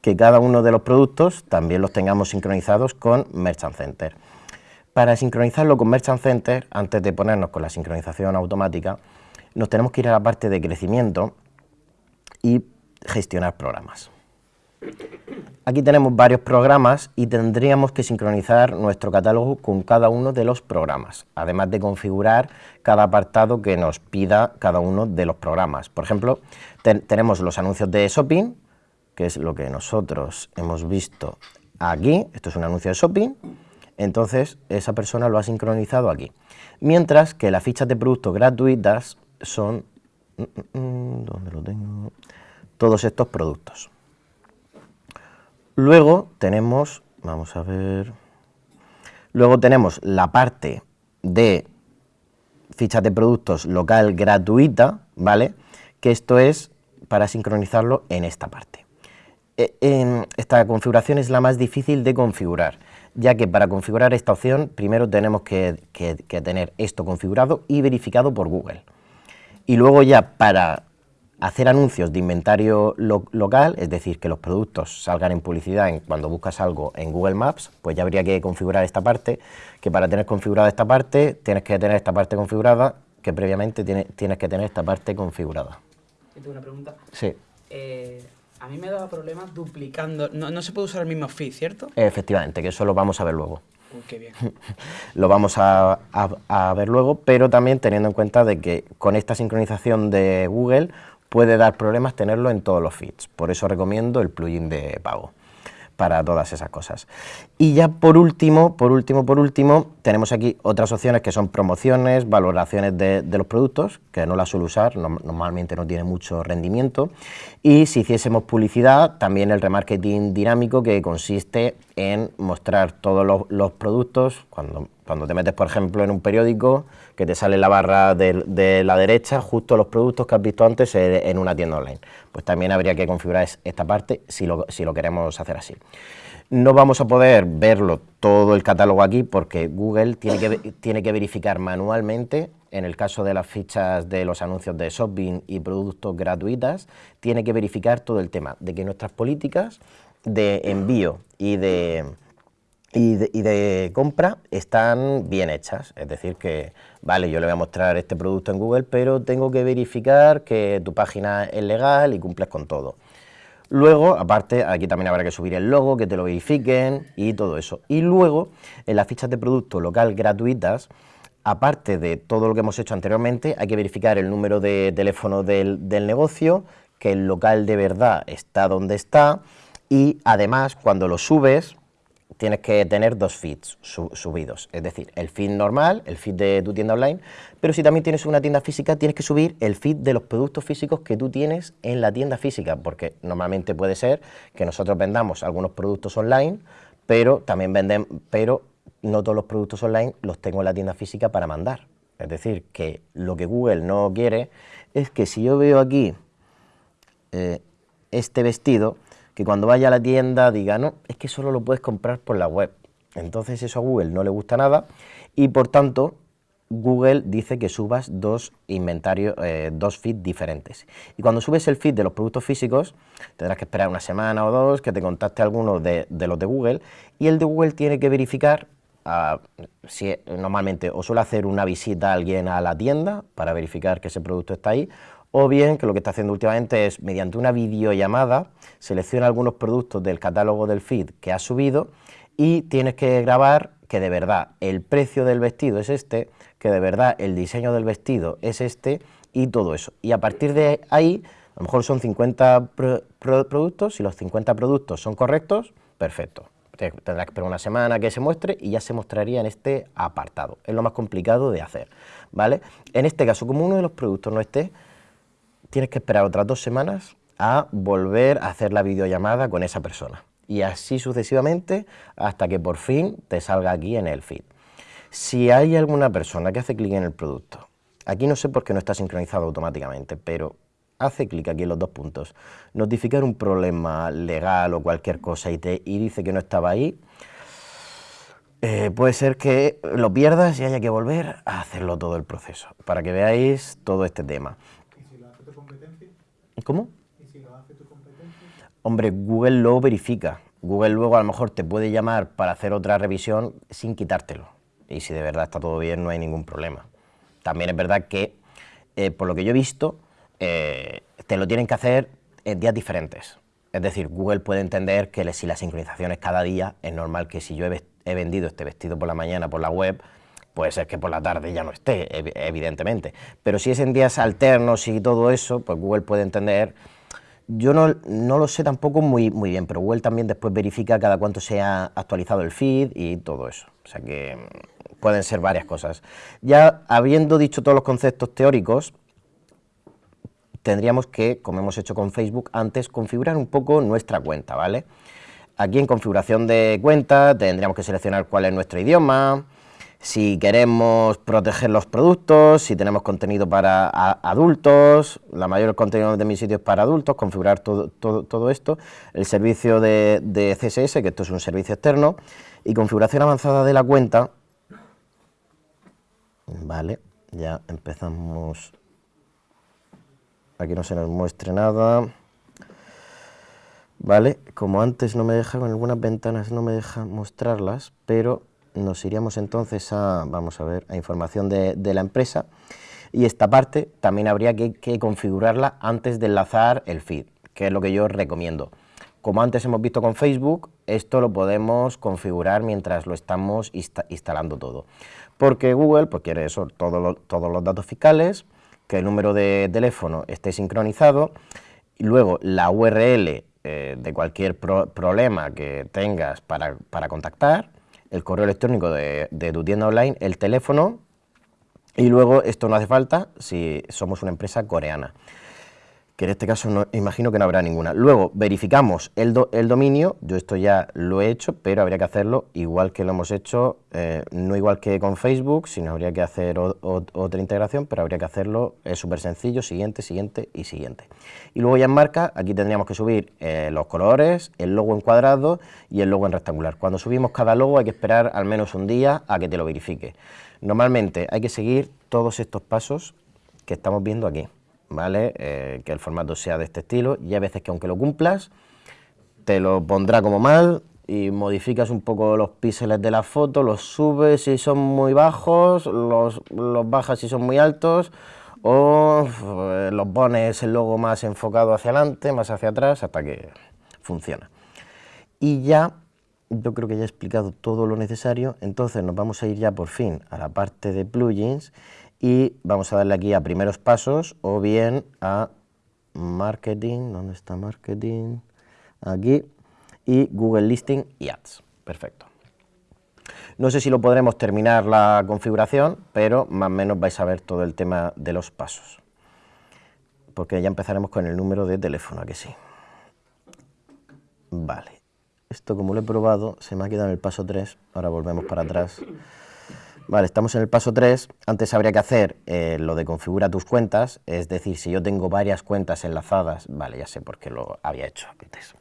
que cada uno de los productos también los tengamos sincronizados con Merchant Center. Para sincronizarlo con Merchant Center, antes de ponernos con la sincronización automática, nos tenemos que ir a la parte de crecimiento y gestionar programas. Aquí tenemos varios programas y tendríamos que sincronizar nuestro catálogo con cada uno de los programas, además de configurar cada apartado que nos pida cada uno de los programas. Por ejemplo, tenemos los anuncios de shopping, que es lo que nosotros hemos visto aquí, esto es un anuncio de shopping, entonces esa persona lo ha sincronizado aquí. Mientras que las fichas de productos gratuitas son... Mm, mm, mm, ¿Dónde lo tengo? Todos estos productos. Luego tenemos, vamos a ver, luego tenemos la parte de fichas de productos local gratuita, ¿vale? Que esto es para sincronizarlo en esta parte. E, esta configuración es la más difícil de configurar, ya que para configurar esta opción primero tenemos que, tener esto configurado y verificado por Google. Y luego ya para hacer anuncios de inventario local, es decir, que los productos salgan en publicidad cuando buscas algo en Google Maps, pues ya habría que configurar esta parte, que para tener configurada esta parte, tienes que tener esta parte configurada, que previamente tienes que tener esta parte configurada. tengo una pregunta? Sí. Eh, a mí me daba problemas duplicando. No, se puede usar el mismo feed, ¿cierto? Efectivamente, que eso lo vamos a ver luego. Uy, qué bien. lo vamos a, a, ver luego, pero también teniendo en cuenta de que con esta sincronización de Google puede dar problemas tenerlo en todos los feeds. Por eso recomiendo el plugin de pago para todas esas cosas. Y ya por último, por último, por último, tenemos aquí otras opciones que son promociones, valoraciones de, los productos, que no las suelo usar, normalmente no tiene mucho rendimiento, y si hiciésemos publicidad, también el remarketing dinámico, que consiste en mostrar todos los, productos, cuando, cuando te metes, por ejemplo, en un periódico, que te sale la barra de, la derecha, justo los productos que has visto antes en una tienda online. Pues también habría que configurar esta parte si lo, si lo queremos hacer así. No vamos a poder verlo todo el catálogo aquí porque Google tiene que, tiene que verificar manualmente, en el caso de las fichas de los anuncios de shopping y productos gratuitas, tiene que verificar todo el tema de que nuestras políticas de envío y de, y de, compra están bien hechas. Es decir, que, vale, yo le voy a mostrar este producto en Google, pero tengo que verificar que tu página es legal y cumples con todo. Luego, aparte, aquí también habrá que subir el logo, que te lo verifiquen y todo eso. Y luego, en las fichas de producto local gratuitas, aparte de todo lo que hemos hecho anteriormente, hay que verificar el número de teléfono del, del negocio, que el local de verdad está donde está, y además, cuando lo subes, tienes que tener dos feeds subidos, es decir, el feed normal, el feed de tu tienda online, pero si también tienes una tienda física, tienes que subir el feed de los productos físicos que tú tienes en la tienda física, porque normalmente puede ser que nosotros vendamos algunos productos online, pero también venden, pero no todos los productos online los tengo en la tienda física para mandar. Es decir, que lo que Google no quiere es que si yo veo aquí eh, este vestido, que cuando vaya a la tienda diga, no, es que solo lo puedes comprar por la web. Entonces eso a Google no le gusta nada y por tanto Google dice que subas dos inventarios, eh, dos feeds diferentes. Y cuando subes el feed de los productos físicos, tendrás que esperar una semana o dos que te contacte alguno de, los de Google y el de Google tiene que verificar ah, si normalmente o suele hacer una visita a alguien a la tienda para verificar que ese producto está ahí o bien que lo que está haciendo últimamente es, mediante una videollamada, selecciona algunos productos del catálogo del feed que has subido y tienes que grabar que de verdad el precio del vestido es este, que de verdad el diseño del vestido es este y todo eso. Y a partir de ahí, a lo mejor son 50 productos, si los 50 productos son correctos, perfecto. Tendrás que esperar una semana que se muestre y ya se mostraría en este apartado. Es lo más complicado de hacer, ¿vale? En este caso, como uno de los productos no esté, tienes que esperar otras dos semanas a volver a hacer la videollamada con esa persona. Y así sucesivamente hasta que por fin te salga aquí en el feed. Si hay alguna persona que hace clic en el producto, aquí no sé por qué no está sincronizado automáticamente, pero hace clic aquí en los dos puntos, notificar un problema legal o cualquier cosa y, te, y dice que no estaba ahí, eh, puede ser que lo pierdas y haya que volver a hacerlo todo el proceso, para que veáis todo este tema. ¿Y si lo hace tu competencia? ¿Cómo? ¿Y si lo hace tu competencia? Hombre, Google lo verifica. Google luego a lo mejor te puede llamar para hacer otra revisión sin quitártelo. Y si de verdad está todo bien, no hay ningún problema. También es verdad que, eh, por lo que yo he visto, eh, te lo tienen que hacer en días diferentes. Es decir, Google puede entender que si la sincronización es cada día, es normal que si yo he, vendido este vestido por la mañana por la web, puede ser que por la tarde ya no esté, evi- evidentemente. Pero si es en días alternos y todo eso, pues Google puede entender yo no, no lo sé tampoco muy, muy bien, pero Google también después verifica cada cuánto se ha actualizado el feed y todo eso. O sea que mm, pueden ser varias cosas. Ya habiendo dicho todos los conceptos teóricos, tendríamos que, como hemos hecho con Facebook antes, configurar un poco nuestra cuenta, ¿vale? Aquí en configuración de cuenta tendríamos que seleccionar cuál es nuestro idioma, si queremos proteger los productos, si tenemos contenido para adultos, la mayor contenido de mi sitio es para adultos, configurar todo, todo, todo esto, el servicio de, de CSS, que esto es un servicio externo, y configuración avanzada de la cuenta, vale, ya empezamos, aquí no se nos muestre nada, Vale, como antes no me deja, con algunas ventanas no me deja mostrarlas, pero nos iríamos entonces a, vamos a ver, a información de, de la empresa y esta parte también habría que, configurarla antes de enlazar el feed, que es lo que yo recomiendo. Como antes hemos visto con Facebook, esto lo podemos configurar mientras lo estamos insta- instalando todo. Porque Google pues, quiere eso, todo todos los datos fiscales, que el número de teléfono esté sincronizado, y luego la URL eh, de cualquier pro- problema que tengas para, para contactar, el correo electrónico de, tu tienda online, el teléfono, y luego esto no hace falta si somos una empresa coreana que en este caso no, imagino que no habrá ninguna. Luego verificamos el, do- el dominio, yo esto ya lo he hecho, pero habría que hacerlo igual que lo hemos hecho, eh, no igual que con Facebook, sino habría que hacer otra integración, pero habría que hacerlo, es súper sencillo, siguiente, siguiente y siguiente. Y luego ya en marca, aquí tendríamos que subir eh, los colores, el logo en cuadrado y el logo en rectangular. Cuando subimos cada logo hay que esperar al menos un día a que te lo verifique. Normalmente hay que seguir todos estos pasos que estamos viendo aquí. ¿Vale? Eh, que el formato sea de este estilo y hay veces que aunque lo cumplas, te lo pondrá como mal y modificas un poco los píxeles de la foto, los subes si son muy bajos, los, los bajas si son muy altos o eh, los pones el logo más enfocado hacia adelante, más hacia atrás, hasta que funciona. Y ya, yo creo que ya he explicado todo lo necesario, entonces nos vamos a ir ya por fin a la parte de plugins y vamos a darle aquí a primeros pasos o bien a marketing, ¿dónde está marketing? Aquí, y Google Listing y Ads, perfecto. No sé si lo podremos terminar la configuración, pero más o menos vais a ver todo el tema de los pasos. Porque ya empezaremos con el número de teléfono, ¿a que sí? Vale, esto como lo he probado, se me ha quedado en el paso 3, ahora volvemos para atrás. Vale, estamos en el paso 3, antes habría que hacer eh, lo de configura tus cuentas, es decir, si yo tengo varias cuentas enlazadas, vale, ya sé por qué lo había hecho antes.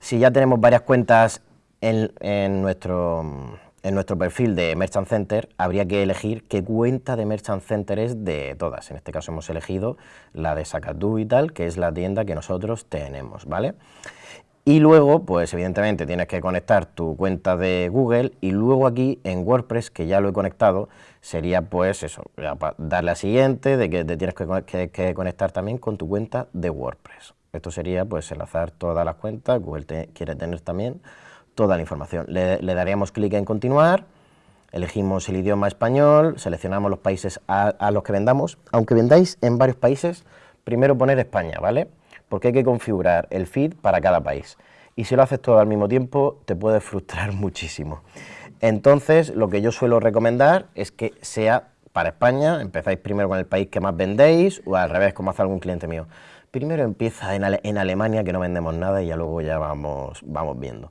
Si ya tenemos varias cuentas en, nuestro, en nuestro perfil de Merchant Center, habría que elegir qué cuenta de Merchant Center es de todas. En este caso hemos elegido la de Sacatú y tal, que es la tienda que nosotros tenemos, ¿vale? Y luego, pues evidentemente tienes que conectar tu cuenta de Google y luego aquí en WordPress, que ya lo he conectado, sería pues eso, darle a siguiente, de que te tienes que, con- que- que conectar también con tu cuenta de WordPress. Esto sería pues enlazar todas las cuentas, Google quiere tener también toda la información. Le, daríamos clic en continuar, elegimos el idioma español, seleccionamos los países a los que vendamos, aunque vendáis en varios países, primero poner España, ¿vale? Porque hay que configurar el feed para cada país. Y si lo haces todo al mismo tiempo, te puede frustrar muchísimo. Entonces, lo que yo suelo recomendar es que sea para España, empezáis primero con el país que más vendéis, o al revés, como hace algún cliente mío. Primero empieza en, en Alemania, que no vendemos nada, y ya luego ya vamos, vamos viendo.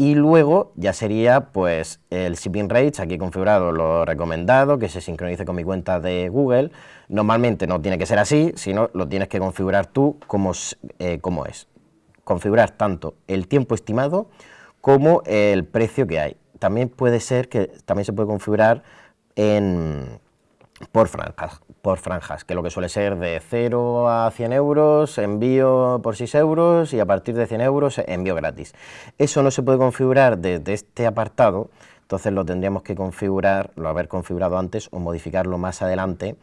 Y luego ya sería pues el shipping rates, aquí configurado lo recomendado, que se sincronice con mi cuenta de Google. Normalmente no tiene que ser así, sino lo tienes que configurar tú como, eh, es. Configurar tanto el tiempo estimado como el precio que hay. También puede ser que también se puede configurar en, por franjas, por franjas, que lo que suele ser de 0 a 100 euros, envío por 6 euros y a partir de 100 euros envío gratis. Eso no se puede configurar desde este apartado, entonces lo tendríamos que configurar, lo haber configurado antes o modificarlo más adelante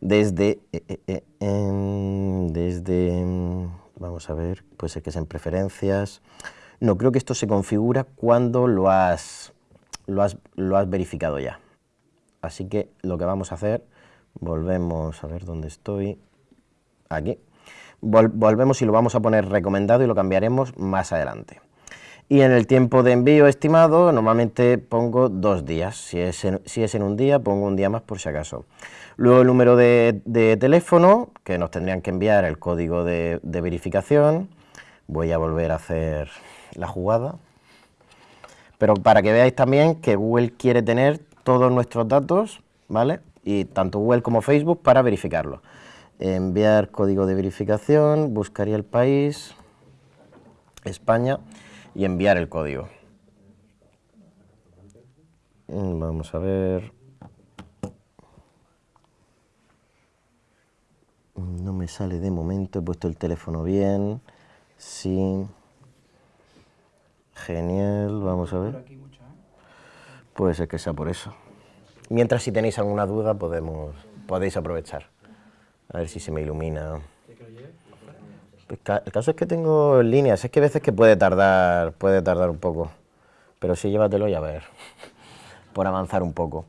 desde, eh, eh, eh, desde, vamos a ver, puede ser que es en preferencias, no, creo que esto se configura cuando lo has, lo has, lo has verificado ya. Así que lo que vamos a hacer, volvemos a ver dónde estoy, aquí, Vol- volvemos y lo vamos a poner recomendado y lo cambiaremos más adelante. Y en el tiempo de envío estimado, normalmente pongo dos días. Si es en, si es en un día, pongo un día más por si acaso. Luego el número de, teléfono, que nos tendrían que enviar el código de verificación. Voy a volver a hacer la jugada. Pero para que veáis también que Google quiere tener todos nuestros datos, ¿vale? Y tanto Google como Facebook para verificarlo. Enviar código de verificación, buscaría el país, España, y enviar el código. Mm, Vamos a ver. No me sale de momento, he puesto el teléfono bien. Sí. Genial, vamos a ver. Puede ser que sea por eso. Mientras si tenéis alguna duda podemos, podéis aprovechar. A ver si se me ilumina. Pues ca- el caso es que tengo líneas, es que a veces que puede tardar, puede tardar un poco. Pero sí, llévatelo y a ver, por avanzar un poco.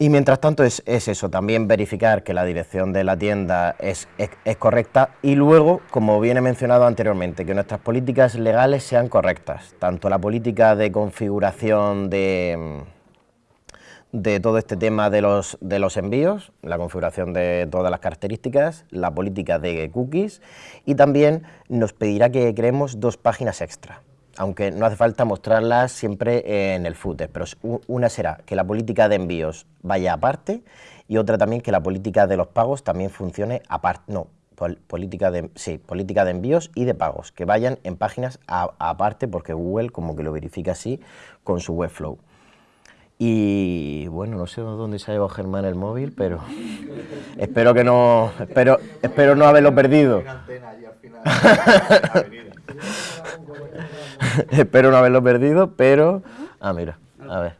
Y mientras tanto es, es eso, también verificar que la dirección de la tienda es, es- correcta y luego, como bien he mencionado anteriormente, que nuestras políticas legales sean correctas, tanto la política de configuración de, de todo este tema de los, de los envíos, la configuración de todas las características, la política de cookies y también nos pedirá que creemos dos páginas extra, aunque no hace falta mostrarlas siempre en el footer, pero una será que la política de envíos vaya aparte y otra también que la política de los pagos también funcione aparte, no, pol- política de, sí, política de envíos y de pagos, que vayan en páginas aparte porque Google como que lo verifica así con su Webflow. Y bueno, no sé dónde se ha llevado Germán el móvil, pero espero que no, espero, espero no haberlo perdido. Espero no haberlo perdido, pero... Ah, mira, a ver.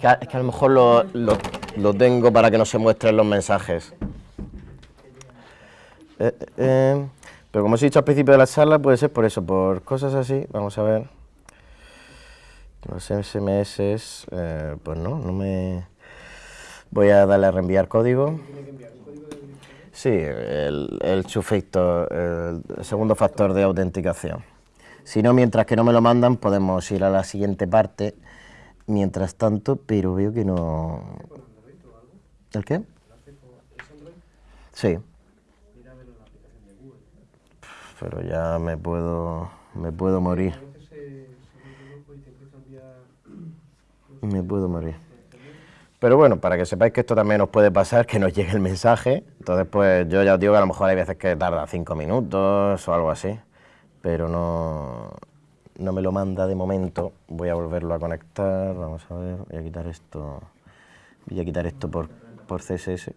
Que a- es que a lo mejor lo, lo- lo tengo para que no se muestren los mensajes. Eh, eh, eh, pero como os he dicho al principio de la charla, puede ser por eso, por cosas así. Vamos a ver. Los SMS, eh, pues no, no me... Voy a darle a reenviar código. Sí, el, el factor, el segundo factor de autenticación. Si no, mientras que no me lo mandan, podemos ir a la siguiente parte. Mientras tanto, pero veo que no... ¿El qué? Sí. Pero ya me puedo, me puedo morir. Me puedo morir. Pero bueno, para que sepáis que esto también os puede pasar, que nos llegue el mensaje. Entonces, pues yo ya os digo que a lo mejor hay veces que tarda cinco minutos o algo así. Pero no, no me lo manda de momento. Voy a volverlo a conectar. Vamos a ver, voy a quitar esto. Voy a quitar esto por, por CSS.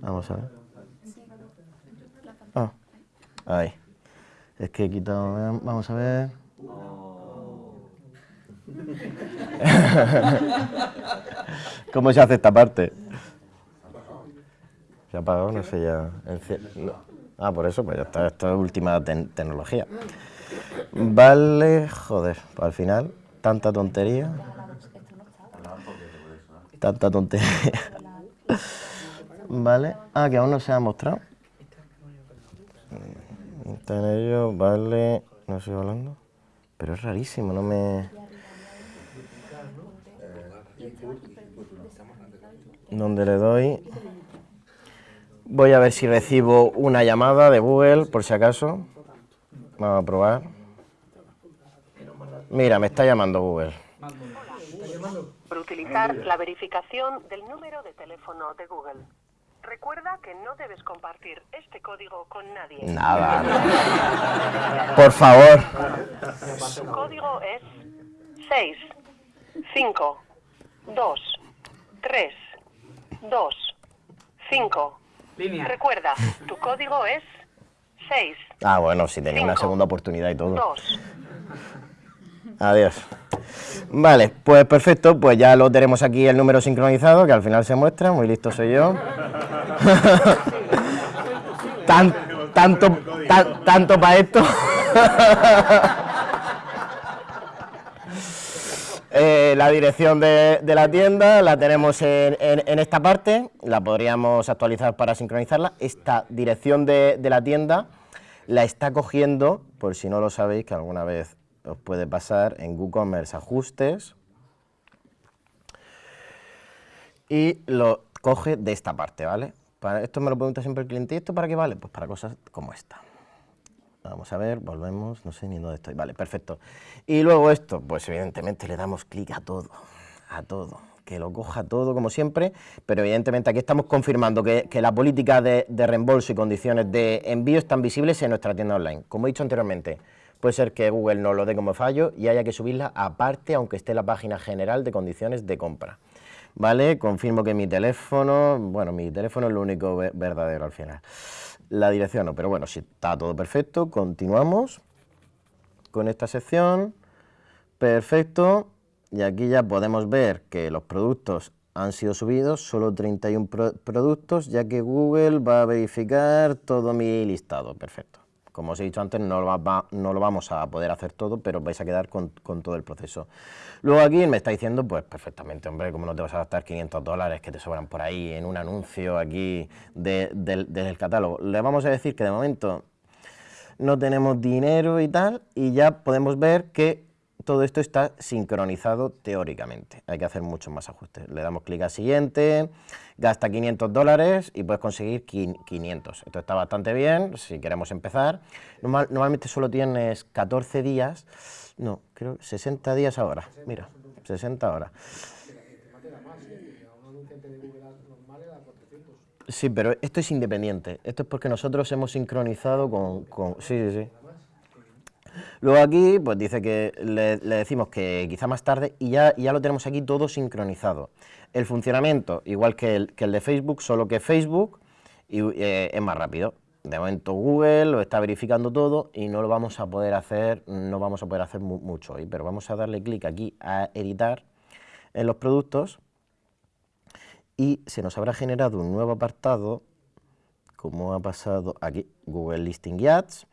Vamos a ver. Ah, ahí. Es que he quitado. Vamos a ver. ¿Cómo se hace esta parte? Se ha apagado, no sé ya. Ah, por eso, pues ya está, esto es última tecnología. Vale, joder, pues al final, tanta tontería. Tanta tontería. Vale, ah, que aún no se ha mostrado. Está en ello, vale, no estoy hablando. Pero es rarísimo, no me... Donde le doy... Voy a ver si recibo una llamada de Google, por si acaso. Vamos a probar. Mira, me está llamando Google. por utilizar la verificación del número de teléfono de Google. Recuerda que no debes compartir este código con nadie. Nada. Por favor. Tu código es 6, 5, 2, 3, 2, 5. Línea. Recuerda, tu código es 6, Ah, bueno, si tenía una segunda oportunidad y todo. 2. Adiós. Vale, pues perfecto, pues ya lo tenemos aquí el número sincronizado, que al final se muestra, muy listo soy yo. Tan- tanto tan- tanto para esto. Eh, la dirección de, la tienda la tenemos en, esta parte, la podríamos actualizar para sincronizarla. Esta dirección de, la tienda la está cogiendo, por si no lo sabéis, que alguna vez os puede pasar, en WooCommerce Ajustes, y lo coge de esta parte, ¿vale? Esto me lo pregunta siempre el cliente, ¿y esto para qué vale? Pues para cosas como esta. Vamos a ver, volvemos, no sé ni dónde estoy. Vale, perfecto. Y luego esto, pues evidentemente le damos clic a todo, a todo, que lo coja todo como siempre, pero evidentemente aquí estamos confirmando que, la política de, reembolso y condiciones de envío están visibles en nuestra tienda online. Como he dicho anteriormente, puede ser que Google nos lo dé como fallo y haya que subirla aparte, aunque esté la página general de condiciones de compra. ¿Vale? Confirmo que mi teléfono, bueno, mi teléfono es lo único ve- verdadero al final. La dirección no, pero bueno, si está todo perfecto, continuamos con esta sección. Perfecto. Y aquí ya podemos ver que los productos han sido subidos, solo 31 pro- productos, ya que Google va a verificar todo mi listado. Perfecto. Como os he dicho antes, no lo, vamos a poder hacer todo, pero vais a quedar con, todo el proceso. Luego aquí me está diciendo, pues perfectamente, hombre, ¿cómo no te vas a gastar 500 dólares que te sobran por ahí en un anuncio aquí de- catálogo? Le vamos a decir que de momento no tenemos dinero y tal, y ya podemos ver que todo esto está sincronizado teóricamente. Hay que hacer muchos más ajustes. Le damos clic a siguiente, gasta 500 dólares y puedes conseguir quin- 500. Esto está bastante bien si queremos empezar. Normal- normalmente solo tienes 14 días, no, creo 60 días ahora. Mira, 60 horas. Sí, pero esto es independiente. Esto es porque nosotros hemos sincronizado con... con- sí, sí, sí. Luego aquí, pues dice que le, decimos que quizá más tarde y ya, ya lo tenemos aquí todo sincronizado. El funcionamiento, igual que el, que el de Facebook, solo que Facebook y, eh, es más rápido. De momento Google lo está verificando todo y no lo vamos a poder hacer, no vamos a poder hacer mu- mucho hoy, pero vamos a darle clic aquí a editar en los productos y se nos habrá generado un nuevo apartado, como ha pasado aquí, Google Listing Ads.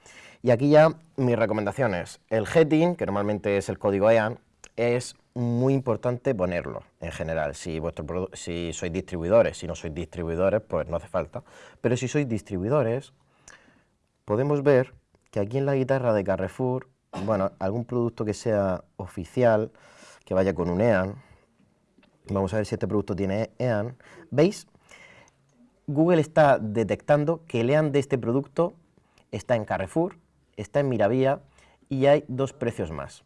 Y aquí ya mis recomendaciones. El heading, que normalmente es el código EAN, es muy importante ponerlo en general. Si, vuestro si sois distribuidores, si no sois distribuidores, pues no hace falta. Pero si sois distribuidores, podemos ver que aquí en la guitarra de Carrefour, bueno, algún producto que sea oficial, que vaya con un EAN, Vamos a ver si este producto tiene EAN. ¿Veis? Google está detectando que el EAN de este producto está en Carrefour, está en Miravía y hay dos precios más.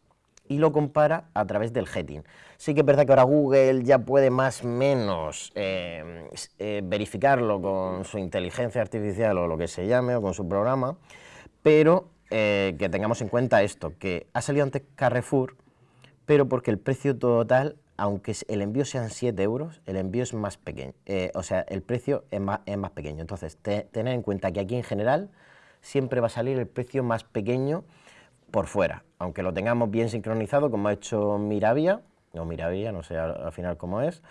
Y lo compara a través del heading. Sí que es verdad que ahora Google ya puede más o menos eh, eh, verificarlo con su inteligencia artificial o lo que se llame o con su programa, pero eh, que tengamos en cuenta esto, que ha salido antes Carrefour, pero porque el precio total, aunque el envío sean 7 euros, el envío es más pequeño, o sea, el precio es más, es más pequeño. Entonces, te- tener en cuenta que aquí en general siempre va a salir el precio más pequeño por fuera, aunque lo tengamos bien sincronizado, como ha hecho Miravia, o Miravia, no sé al, al final cómo es,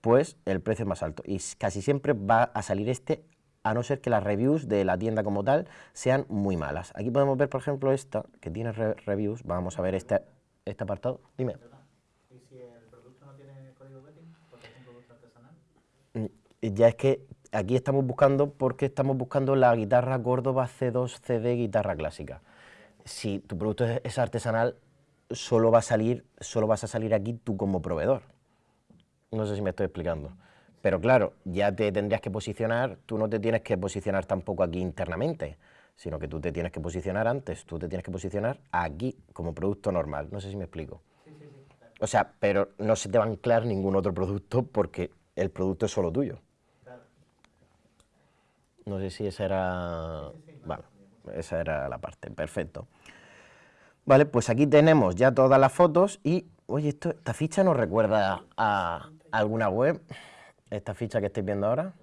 pues el precio es más alto. Y casi siempre va a salir este, a no ser que las reviews de la tienda como tal sean muy malas. Aquí podemos ver, por ejemplo, esta, que tiene re- reviews, vamos a ver este, este apartado. Dime. Mm, Ya es que aquí estamos buscando porque estamos buscando la guitarra Córdoba C2 CD guitarra clásica. Si tu producto es, es artesanal, solo va a salir, solo vas a salir aquí tú como proveedor. No sé si me estoy explicando. Pero claro, ya te tendrías que posicionar, tú no te tienes que posicionar tampoco aquí internamente, sino que tú te tienes que posicionar antes, tú te tienes que posicionar aquí como producto normal. No sé si me explico. O sea, pero no se te va a anclar ningún otro producto porque el producto es solo tuyo. No sé si esa era... Vale, esa era la parte, perfecto. Vale, pues aquí tenemos ya todas las fotos y, oye, esto, esta ficha nos recuerda a alguna web, esta ficha que estáis viendo ahora,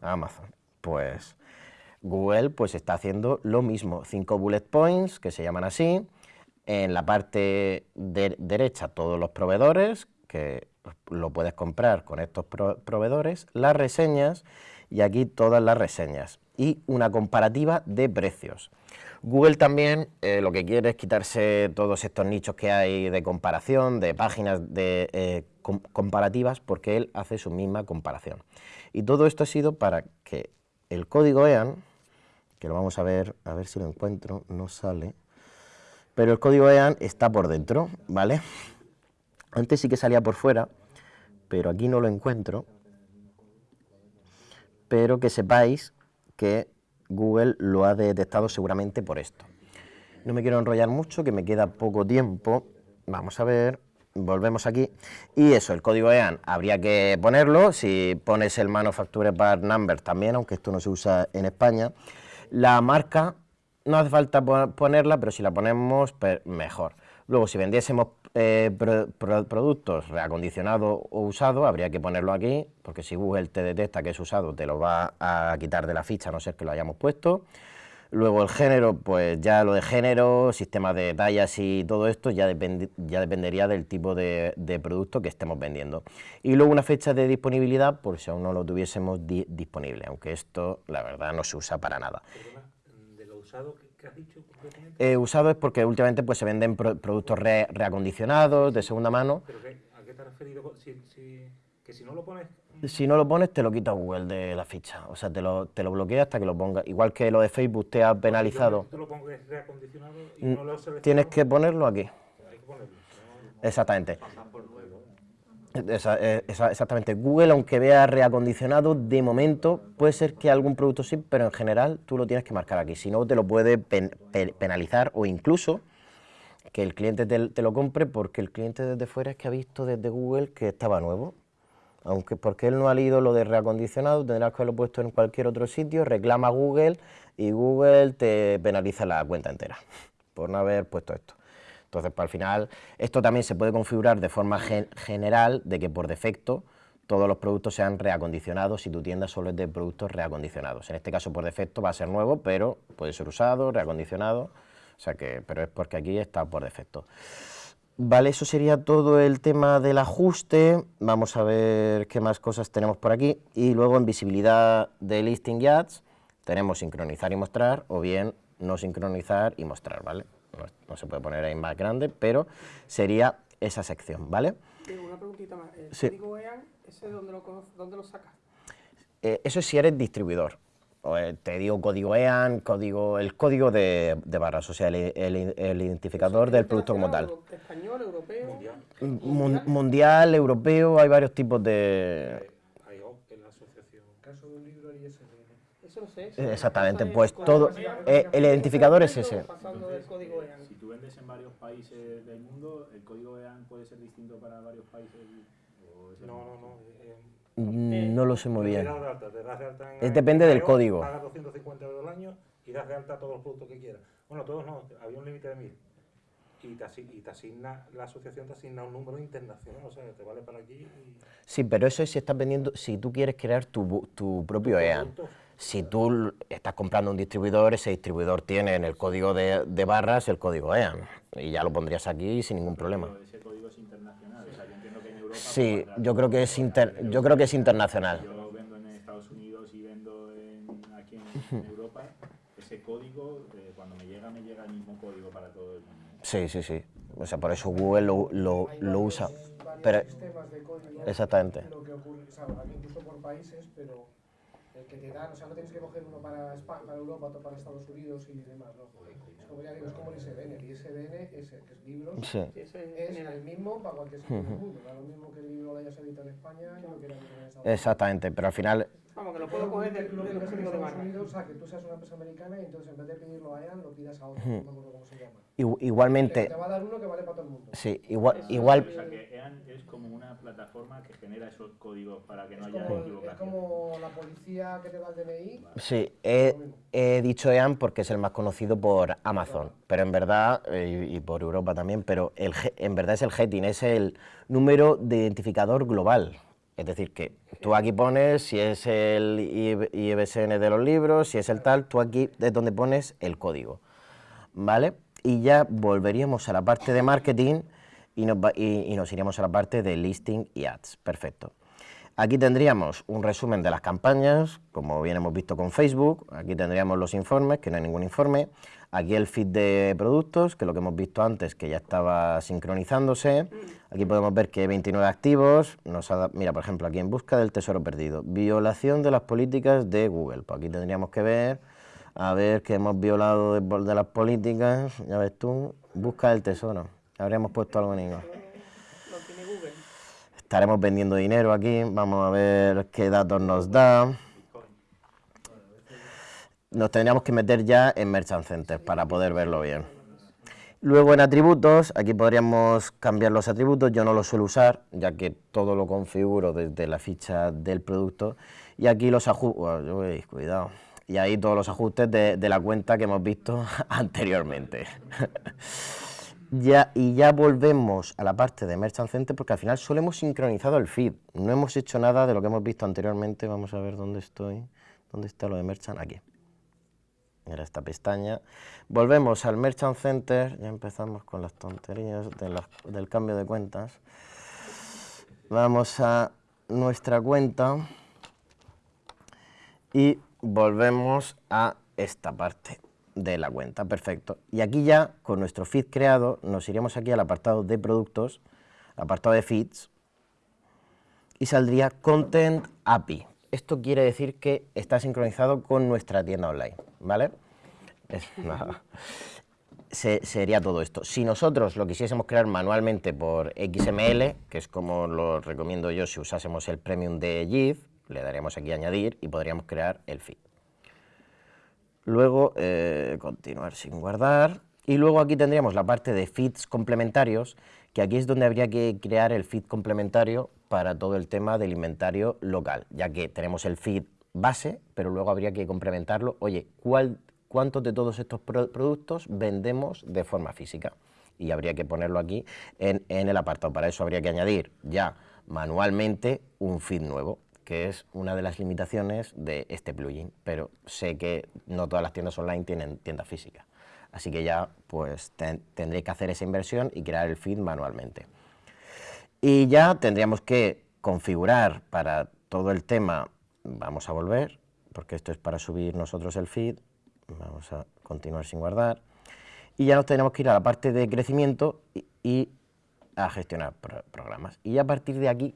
Amazon. Pues Google pues está haciendo lo mismo, cinco bullet points que se llaman así, en la parte de- derecha todos los proveedores, que lo puedes comprar con estos pro- proveedores, las reseñas y aquí todas las reseñas y una comparativa de precios. Google también eh, lo que quiere es quitarse todos estos nichos que hay de comparación, de páginas de, eh, com- comparativas, porque él hace su misma comparación. Y todo esto ha sido para que el código EAN, que lo vamos a ver, a ver si lo encuentro, no sale, pero el código EAN está por dentro, ¿vale? Antes sí que salía por fuera, pero aquí no lo encuentro. Pero que sepáis que Google lo ha detectado seguramente por esto. No me quiero enrollar mucho, que me queda poco tiempo. Vamos a ver, volvemos aquí. Y eso, el código EAN habría que ponerlo. Si pones el Manufacturer Part Number también, aunque esto no se usa en España. La marca no hace falta po- ponerla, pero si la ponemos, mejor. Luego, si vendiésemos pro- productos reacondicionados o usados, habría que ponerlo aquí, porque si Google te detecta que es usado, te lo va a quitar de la ficha, a no ser que lo hayamos puesto. Luego el género, pues ya lo de género, sistema de tallas y todo esto ya, dependi- ya dependería del tipo de, producto que estemos vendiendo. Y luego una fecha de disponibilidad, por si aún no lo tuviésemos di- disponible, aunque esto la verdad no se usa para nada. De lo usado que, que has dicho concretamente. Eh, usado es porque últimamente pues, se venden pro- productos re- reacondicionados, de segunda mano. ¿Pero qué, a qué te has referido? Si, si, que si no lo pones... Si no lo pones, te lo quita Google de la ficha. O sea, te lo, te lo bloquea hasta que lo ponga. Igual que lo de Facebook te ha penalizado. Yo te lo pongo que es reacondicionado y no lo he seleccionado. Tienes que ponerlo aquí. Hay que ponerlo. Exactamente. Eh, exactamente. Google, aunque vea reacondicionado, de momento puede ser que algún producto sí, pero en general tú lo tienes que marcar aquí. Si no, te lo puede pen- pe- penalizar o incluso que el cliente te, lo compre porque el cliente desde fuera es que ha visto desde Google que estaba nuevo. Aunque porque él no ha leído lo de reacondicionado, tendrás que haberlo puesto en cualquier otro sitio, reclama Google y Google te penaliza la cuenta entera por no haber puesto esto. Entonces, para al final, esto también se puede configurar de forma gen- general, de que por defecto todos los productos sean reacondicionados si tu tienda solo es de productos reacondicionados. En este caso, por defecto, va a ser nuevo, pero puede ser usado, reacondicionado, o sea que, pero es porque aquí está por defecto. Vale, eso sería todo el tema del ajuste. Vamos a ver qué más cosas tenemos por aquí. Y luego en visibilidad de listing ads tenemos sincronizar y mostrar o bien no sincronizar y mostrar, ¿vale? No, no se puede poner ahí más grande, pero sería esa sección, ¿vale? Una preguntita más. ¿El Sí. código EAN, ese dónde lo, dónde lo sacas? Eh, eso es si eres distribuidor. O, eh, te digo código EAN, código, el código de, de barras, o sea, el, el- el identificador del producto como tal. Español, europeo. Mun- mundial, europeo, hay varios tipos de... Hay O en la asociación. caso de un libro y ISBN. Eso no sé. Eh, exactamente, pues todo- eh, el identificador es ese. Pasando del código EAN. Si tú vendes en varios países del mundo, ¿el código EAN puede ser distinto para varios países? ¿O es el No, no, no. eh, Mm, No lo sé muy bien. Es depende del código. Pagas 250 euros al año y das de alta todos los productos que quieras. Bueno, todos no, había un límite de 1000. Y te, asi- y te asigna, la asociación te asigna un número internacional, o sea, te vale para aquí y Sí, pero eso es si estás vendiendo, si tú quieres crear tu, bu- tu propio EAN. productos. Si tú estás comprando un distribuidor, ese distribuidor tiene en el código de, de barras el código EAN. Y ya lo pondrías aquí sin ningún problema. Pero ese código es internacional. O sea, yo entiendo que en Europa. Sí, yo creo que es inter- yo creo que es internacional. Yo vendo en Estados Unidos y vendo en- aquí en, en Europa. Ese código, eh, cuando me llega, me llega el mismo código para todo el mundo. Sí, sí, sí. O sea, por eso Google lo, lo, lo usa. Pero, sistemas de código. exactamente. Lo que ocurre, o sea, incluso por países, pero el que te dan, o sea, no tienes que coger uno para, Espa- para Europa, otro para Estados Unidos y demás, ¿no? Es como, ya digo, es como el ISBN. El ISBN es, que es libros, Sí. es el mismo para cualquier sitio del mundo. Lo mismo que el libro lo hayas editado en España y lo que en Estados Unidos. Exactamente, pero al final Vamos, que lo puedo coger del, Lo del pidas en código de barra. Unidos, o sea, que tú seas una empresa americana y entonces en vez de pedirlo a EAN, lo pidas a otro, no me acuerdo cómo se llama. Igu- Te, Igualmente, te va a dar uno que vale para todo el mundo. sí, igual, O igual, sea que EAN es como una plataforma que genera esos códigos para que no haya como, es como la policía que te da el DNI. sí, he, he dicho EAN porque es el más conocido por Amazon, pero en verdad, eh, y, y por Europa también, pero el, en verdad es el GETIN, es el número de identificador global. Es decir, que tú aquí pones si es el IBSN de los libros, si es el tal, tú aquí es donde pones el código. ¿Vale? Y ya volveríamos a la parte de marketing y nos, va- y- y nos iríamos a la parte de listing y ads. Perfecto. Aquí tendríamos un resumen de las campañas, como bien hemos visto con Facebook. Aquí tendríamos los informes, que no hay ningún informe. Aquí el feed de productos, que es lo que hemos visto antes, que ya estaba sincronizándose. Aquí podemos ver que hay 29 activos. Nos ha mira, por ejemplo, aquí en busca del tesoro perdido. Violación de las políticas de Google. Pues aquí tendríamos que ver, a ver que hemos violado de, de las políticas. Ya ves tú, busca del tesoro. Habríamos puesto algo en Google. Estaremos vendiendo dinero aquí, vamos a ver qué datos nos da. Nos tendríamos que meter ya en Merchant Center para poder verlo bien. Luego en atributos, aquí podríamos cambiar los atributos, yo no los suelo usar, ya que todo lo configuro desde la ficha del producto. Y aquí los ajustes, cuidado, y ahí todos los ajustes de, la cuenta que hemos visto anteriormente. Y ya volvemos a la parte de Merchant Center porque al final solo hemos sincronizado el feed. No hemos hecho nada de lo que hemos visto anteriormente. Vamos a ver dónde estoy. ¿Dónde está lo de Merchant? Aquí. Era esta pestaña. Volvemos al Merchant Center. Ya empezamos con las tonterías del cambio de cuentas. Vamos a nuestra cuenta y volvemos a esta parte de la cuenta, perfecto. Y aquí ya, con nuestro feed creado, nos iremos aquí al apartado de productos, apartado de feeds, y saldría Content API. Esto quiere decir que está sincronizado con nuestra tienda online, ¿vale? Es nada. Se- sería todo esto. Si nosotros lo quisiésemos crear manualmente por XML, que es como lo recomiendo yo si usásemos el premium de GIF, le daríamos aquí añadir y podríamos crear el feed. Luego, eh, continuar sin guardar. Y luego aquí tendríamos la parte de feeds complementarios, que aquí es donde habría que crear el feed complementario para todo el tema del inventario local, ya que tenemos el feed base, pero luego habría que complementarlo. Oye, ¿cuál, ¿cuántos de todos estos pro- productos vendemos de forma física? Y habría que ponerlo aquí en, en el apartado. Para eso habría que añadir ya manualmente un feed nuevo que es una de las limitaciones de este plugin, pero sé que no todas las tiendas online tienen tiendas físicas, así que ya pues ten- tendré que hacer esa inversión y crear el feed manualmente. Y ya tendríamos que configurar para todo el tema, vamos a volver, porque esto es para subir nosotros el feed, vamos a continuar sin guardar, y ya nos tenemos que ir a la parte de crecimiento y, a gestionar pro- programas. Y a partir de aquí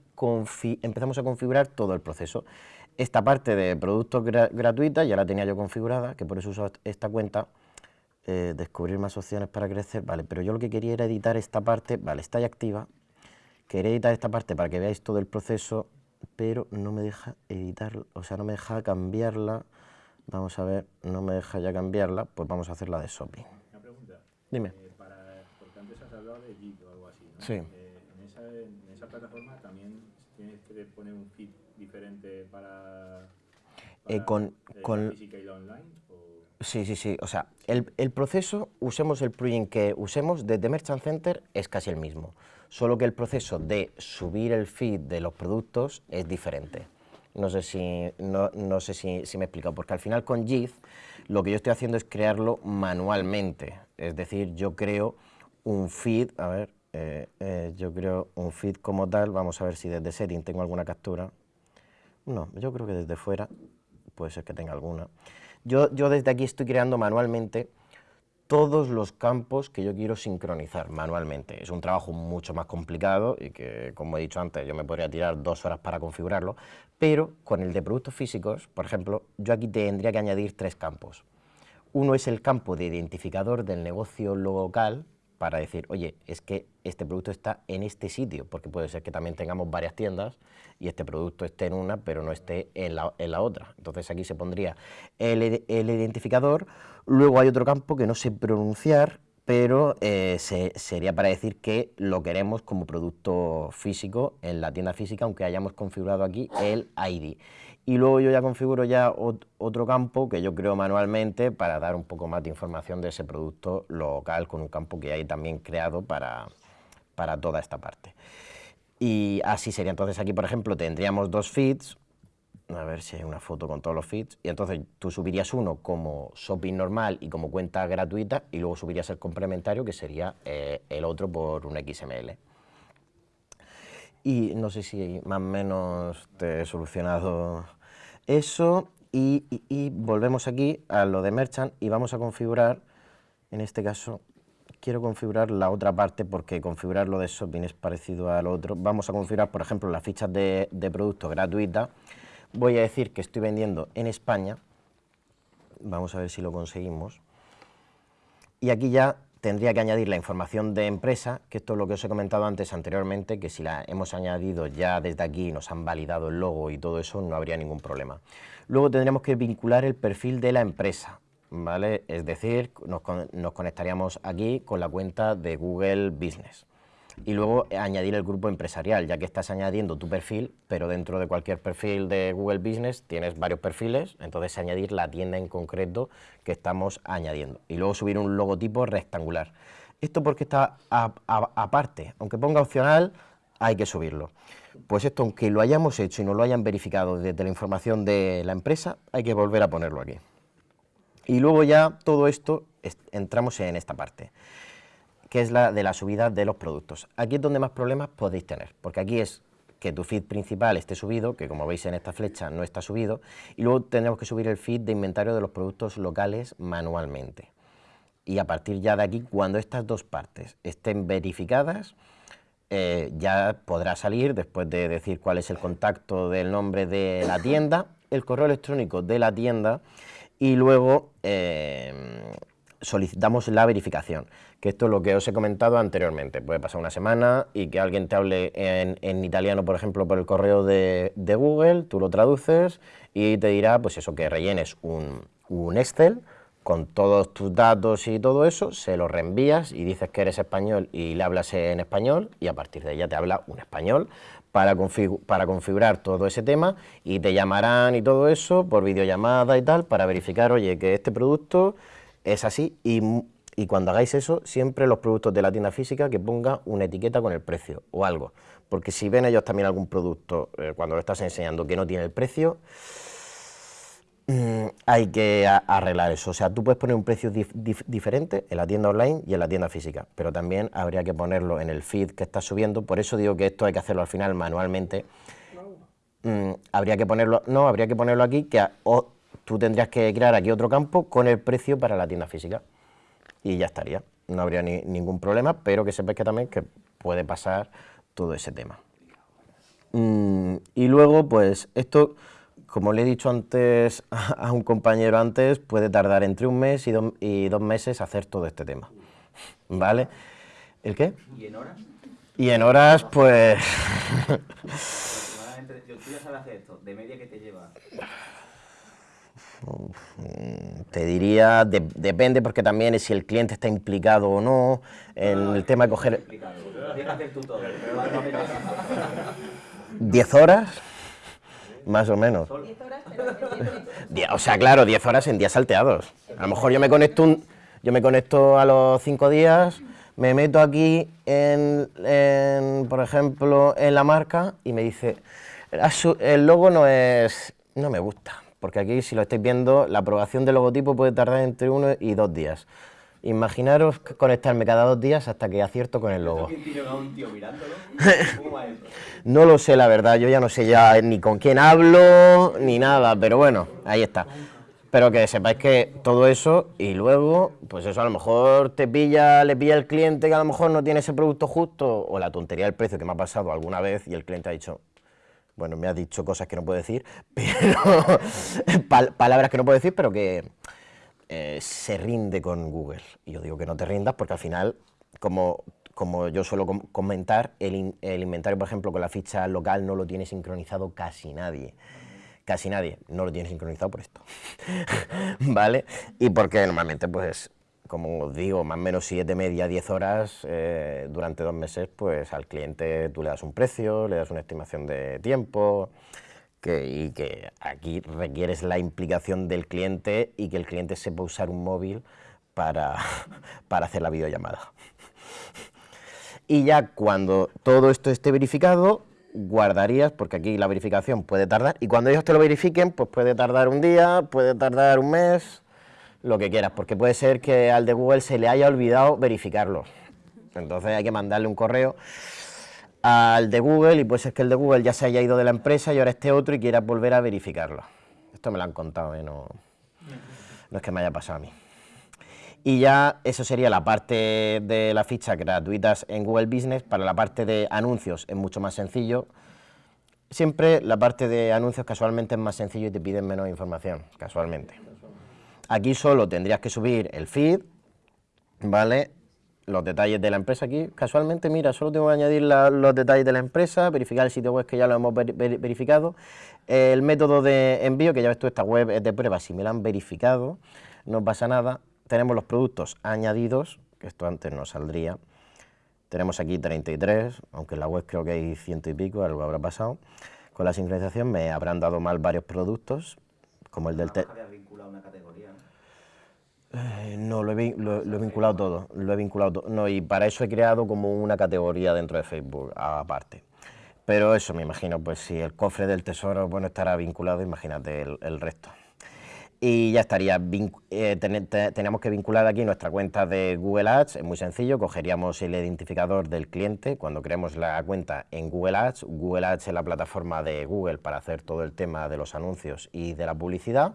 empezamos a configurar todo el proceso. Esta parte de productos gra- ya la tenía yo configurada, que por eso uso est- esta cuenta. Eh, descubrir más opciones para crecer, vale, pero yo lo que quería era editar esta parte, vale, está ya activa. Quería editar esta parte para que veáis todo el proceso, pero no me deja editar, o sea, no me deja cambiarla. Vamos a ver, no me deja ya cambiarla, pues vamos a hacer la de shopping. Una pregunta. Dime. Eh, para, porque antes has hablado de Git o algo así, ¿no? Sí. Eh, en, esa, en esa plataforma también tienes que poner un feed diferente para, Eh, para, con- eh, con- la física y la online. O... Sí, sí, sí. O sea, el, el proceso, usemos el plugin que usemos desde Merchant Center, es casi el mismo. Solo que el proceso de subir el feed de los productos es diferente. No sé si, no, no sé si, si me he explicado, porque al final con JIT lo que yo estoy haciendo es crearlo manualmente. Es decir, yo creo un feed, a ver, eh, eh, yo creo un feed como tal, vamos a ver si desde setting tengo alguna captura. No, yo creo que desde fuera puede ser que tenga alguna. Yo, yo desde aquí estoy creando manualmente todos los campos que yo quiero sincronizar manualmente. Es un trabajo mucho más complicado y que, como he dicho antes, yo me podría tirar dos horas para configurarlo, pero con el de productos físicos, por ejemplo, yo aquí tendría que añadir tres campos. Uno es el campo de identificador del negocio local, para decir, oye, es que este producto está en este sitio, porque puede ser que también tengamos varias tiendas y este producto esté en una, pero no esté en la, en la otra. Entonces aquí se pondría el, el identificador, luego hay otro campo que no sé pronunciar, pero eh, se- sería para decir que lo queremos como producto físico en la tienda física, aunque hayamos configurado aquí el ID. Y luego yo ya configuro ya ot- otro campo que yo creo manualmente para dar un poco más de información de ese producto local con un campo que hay también creado para, para toda esta parte. Y así sería. Entonces aquí, por ejemplo, tendríamos dos feeds, a ver si hay una foto con todos los feeds. Y entonces tú subirías uno como shopping normal y como cuenta gratuita y luego subirías el complementario que sería eh, el otro por un XML. Y no sé si más o menos te he solucionado eso. Y, volvemos aquí a lo de Merchant y vamos a configurar, en este caso, quiero configurar la otra parte porque configurar lo de shopping es parecido al otro. Vamos a configurar, por ejemplo, las fichas de, de producto gratuitas. Voy a decir que estoy vendiendo en España. Vamos a ver si lo conseguimos. Y aquí ya tendría que añadir la información de empresa, que esto es lo que os he comentado antes anteriormente, que si la hemos añadido ya desde aquí, nos han validado el logo y todo eso, no habría ningún problema. Luego tendríamos que vincular el perfil de la empresa, ¿vale? Es decir, nos, nos conectaríamos aquí con la cuenta de Google Business. Y luego añadir el grupo empresarial, ya que estás añadiendo tu perfil, pero dentro de cualquier perfil de Google Business tienes varios perfiles, entonces añadir la tienda en concreto que estamos añadiendo. Y luego subir un logotipo rectangular. Esto porque está aparte, aunque ponga opcional, hay que subirlo. Pues esto, aunque lo hayamos hecho y no lo hayan verificado desde la información de la empresa, hay que volver a ponerlo aquí. Y luego ya todo esto es- entramos en esta parte que es la de la subida de los productos. Aquí es donde más problemas podéis tener, porque aquí es que tu feed principal esté subido, que como veis en esta flecha no está subido, y luego tenemos que subir el feed de inventario de los productos locales manualmente. Y a partir ya de aquí, cuando estas dos partes estén verificadas, eh, ya podrá salir, después de decir cuál es el contacto del nombre de la tienda, el correo electrónico de la tienda y luego eh, solicitamos la verificación, que esto es lo que os he comentado anteriormente. Puede pasar una semana y que alguien te hable en, en italiano, por ejemplo, por el correo de, de Google, tú lo traduces y te dirá, pues eso, que rellenes un, un Excel con todos tus datos y todo eso, se lo reenvías y dices que eres español y le hablas en español y a partir de ella te habla un español para, para configurar todo ese tema y te llamarán y todo eso por videollamada y tal para verificar, oye, que este producto es así y, cuando hagáis eso, siempre los productos de la tienda física que ponga una etiqueta con el precio o algo, porque si ven ellos también algún producto eh, cuando lo estás enseñando que no tiene el precio, Mm, hay que arreglar eso. O sea, tú puedes poner un precio dif- dif- diferente en la tienda online y en la tienda física, pero también habría que ponerlo en el feed que estás subiendo. Por eso digo que esto hay que hacerlo al final manualmente. Mm, habría que ponerlo, no, habría que ponerlo aquí, que a- o tú tendrías que crear aquí otro campo con el precio para la tienda física y ya estaría. No habría ni- ningún problema, pero que sepáis que también que puede pasar todo ese tema. Mm, y luego, pues esto, como le he dicho antes a un compañero antes, puede tardar entre un mes y, do- y dos meses hacer todo este tema. ¿Vale? ¿El qué? ¿Y en horas? Y en horas, pues... Yo- tú ya sabes hacer esto, de media que te lleva. Te diría, de- depende porque también es si el cliente está implicado o no en el tema de coger Tienes que hacer tú todo. pero va- no me pasa. 10 horas, más o menos. O sea, claro, 10 horas en días salteados. A lo mejor yo me conecto un, yo me conecto a los 5 días, me meto aquí en, en, por ejemplo, en la marca y me dice, "Ah, el logo no es, no me gusta, porque aquí si lo estáis viendo, la aprobación del logotipo puede tardar entre uno y dos días. Imaginaros conectarme cada dos días hasta que acierto con el logo. No lo sé, la verdad, yo ya no sé ya ni con quién hablo, ni nada, pero bueno, ahí está. Pero que sepáis que todo eso, y luego, pues eso a lo mejor te pilla, le pilla el cliente que a lo mejor no tiene ese producto justo, o la tontería del precio que me ha pasado alguna vez y el cliente ha dicho, bueno, me ha dicho cosas que no puedo decir, pero pal- palabras que no puedo decir, pero que eh, se rinde con Google. Y yo digo que no te rindas porque al final como, como yo suelo com- comentar, el, el inventario, por ejemplo, con la ficha local no lo tiene sincronizado casi nadie. Casi nadie, no lo tiene sincronizado por esto. ¿Vale? Y porque normalmente, pues, como os digo, más o menos 7 media, 10 horas eh, durante dos meses, pues al cliente tú le das un precio, le das una estimación de tiempo, y que aquí requieres la implicación del cliente y que el cliente sepa usar un móvil para, para hacer la videollamada. Y ya cuando todo esto esté verificado, guardarías, porque aquí la verificación puede tardar, y cuando ellos te lo verifiquen, pues puede tardar un día, puede tardar un mes, lo que quieras, porque puede ser que al de Google se le haya olvidado verificarlo. Entonces hay que mandarle un correo al de Google y puede ser que el de Google ya se haya ido de la empresa y ahora esté otro y quiera volver a verificarlo. Esto me lo han contado, ¿eh? no, no es que me haya pasado a mí. Y ya eso sería la parte de las fichas gratuitas en Google Business. Para la parte de anuncios es mucho más sencillo. Siempre la parte de anuncios casualmente es más sencillo y te piden menos información, casualmente. Aquí solo tendrías que subir el feed, ¿vale? Los detalles de la empresa aquí, casualmente, mira, solo tengo que añadir la- los detalles de la empresa, verificar el sitio web que ya lo hemos veri- veri- verificado, el método de envío, que ya ves tú, esta web es de prueba, si me la han verificado, no pasa nada. Tenemos los productos añadidos, que esto antes no saldría. Tenemos aquí 33, aunque en la web creo que hay ciento y pico, algo habrá pasado. Con la sincronización me habrán dado mal varios productos, como el del... te- habías vinculado una categoría, ¿no? Eh, no, lo he, lo- he vinculado todo, lo he vinculado. No, y para eso he creado como una categoría dentro de Facebook, aparte. Pero eso, me imagino, pues si el cofre del tesoro, bueno, estará vinculado, imagínate el, resto. Y ya estaría, eh, ten- que vincular aquí nuestra cuenta de Google Ads, es muy sencillo, cogeríamos el identificador del cliente, cuando creemos la cuenta en Google Ads, Google Ads es la plataforma de Google para hacer todo el tema de los anuncios y de la publicidad,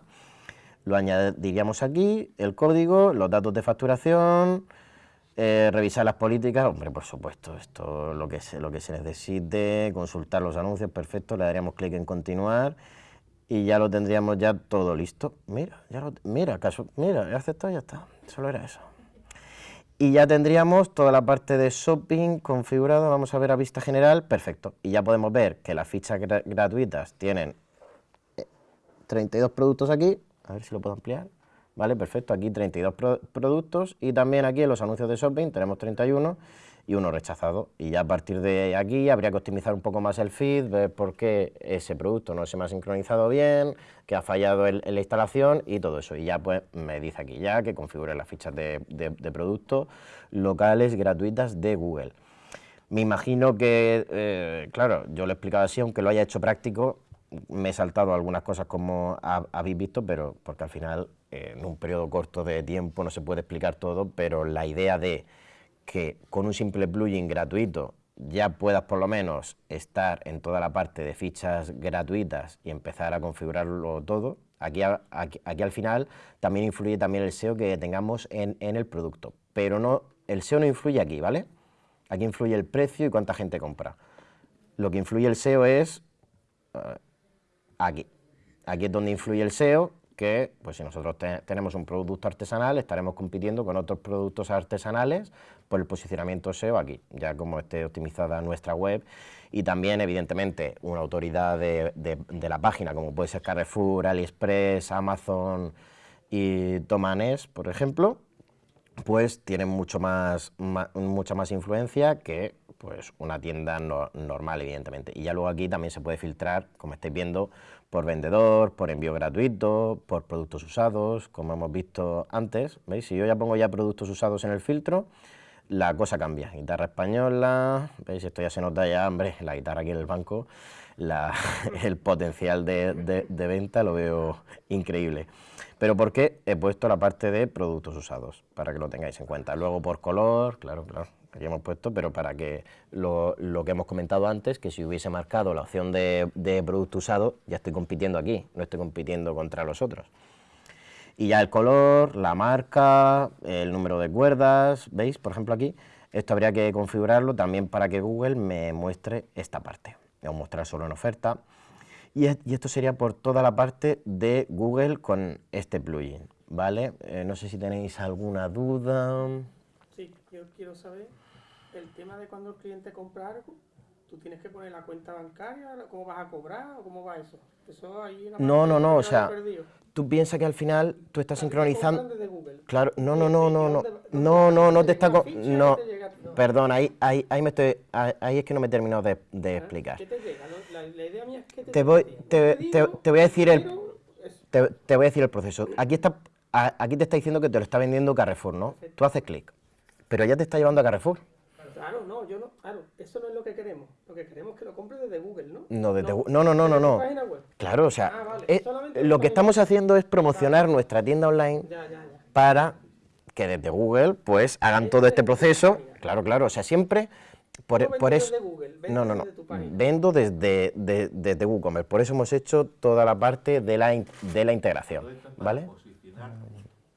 lo añadiríamos aquí, el código, los datos de facturación, eh, revisar las políticas, hombre, por supuesto, esto lo que se, lo que se necesite, consultar los anuncios, perfecto, le daríamos clic en continuar y ya lo tendríamos ya todo listo. Mira, ya lo, mira, caso, mira, he aceptado ya está, solo era eso. Y ya tendríamos toda la parte de shopping configurada, vamos a ver a vista general, perfecto. Y ya podemos ver que las fichas gra- gratuitas tienen 32 productos aquí, a ver si lo puedo ampliar. Vale, perfecto, aquí 32 pro- productos y también aquí en los anuncios de shopping tenemos 31 y uno rechazado. Y ya a partir de aquí habría que optimizar un poco más el feed, ver por qué ese producto no se me ha sincronizado bien, que ha fallado en, la instalación y todo eso. Y ya pues me dice aquí ya que configure las fichas de, de- de productos locales gratuitas de Google. Me imagino que, eh, claro, yo lo he explicado así, aunque lo haya hecho práctico, me he saltado algunas cosas como ha- habéis visto, pero porque al final eh, en un periodo corto de tiempo no se puede explicar todo, pero la idea de que con un simple plugin gratuito ya puedas por lo menos estar en toda la parte de fichas gratuitas y empezar a configurarlo todo, aquí, aquí al final también influye también el SEO que tengamos en, en el producto, pero no, el SEO no influye aquí, ¿vale? Aquí influye el precio y cuánta gente compra. Lo que influye el SEO es eh, aquí. Aquí es donde influye el SEO, que pues si nosotros te- tenemos un producto artesanal, estaremos compitiendo con otros productos artesanales por el posicionamiento SEO aquí, ya como esté optimizada nuestra web. Y también, evidentemente, una autoridad de, la página, como puede ser Carrefour, AliExpress, Amazon y Tomanes, por ejemplo, pues tienen mucho más, mucha más influencia que pues una tienda no- normal, evidentemente. Y ya luego aquí también se puede filtrar, como estáis viendo, por vendedor, por envío gratuito, por productos usados, como hemos visto antes. ¿Veis? Si yo ya pongo ya productos usados en el filtro, la cosa cambia. Guitarra española, ¿veis? Esto ya se nota ya, hombre, la guitarra aquí en el banco, el potencial de, de- de venta lo veo increíble. Pero ¿por qué he puesto la parte de productos usados? Para que lo tengáis en cuenta. Luego por color, claro, claro, hemos puesto, pero para que lo, que hemos comentado antes, que si hubiese marcado la opción de, de producto usado, ya estoy compitiendo aquí, no estoy compitiendo contra los otros. Y ya el color, la marca, el número de cuerdas, ¿veis? Por ejemplo aquí, esto habría que configurarlo también para que Google me muestre esta parte. A mostrar solo en oferta. Y esto sería por toda la parte de Google con este plugin, ¿vale? Eh, no sé si tenéis alguna duda. Sí, yo quiero saber el tema de cuando el cliente compra algo, tú tienes que poner la cuenta bancaria, cómo vas a cobrar o cómo va eso. Eso ahí No, no, no, o sea, tú piensas que al final tú estás sincronizando... Claro, no, no, no, no, no, ¿Dónde- dónde no, no, no te está... No. No. perdón, ahí, ahí, ahí me estoy... Ahí es que no me he terminado de, de explicar. ¿Qué te llega? La, idea mía es que te, Te voy, te, te- voy a decir el... Te, te voy a decir el proceso. Aquí, está, aquí te está diciendo que te lo está vendiendo Carrefour, ¿no? Tú haces clic, pero ya te está llevando a Carrefour. Claro, no, yo no, claro, eso no es lo que queremos. Lo que queremos es que lo compre desde Google, ¿no? No, desde no, no, no, no, no. página web. Claro, o sea, Ah, vale, eh, lo que estamos web. haciendo es promocionar nuestra tienda online Ya, ya, ya. para que desde Google pues hagan todo este proceso. Claro, claro, o sea, siempre por, No por eso... desde Google, No, no, no. desde tu página. Vendo desde, de- desde WooCommerce. Por eso hemos hecho toda la parte de la, in- de la integración. ¿Vale?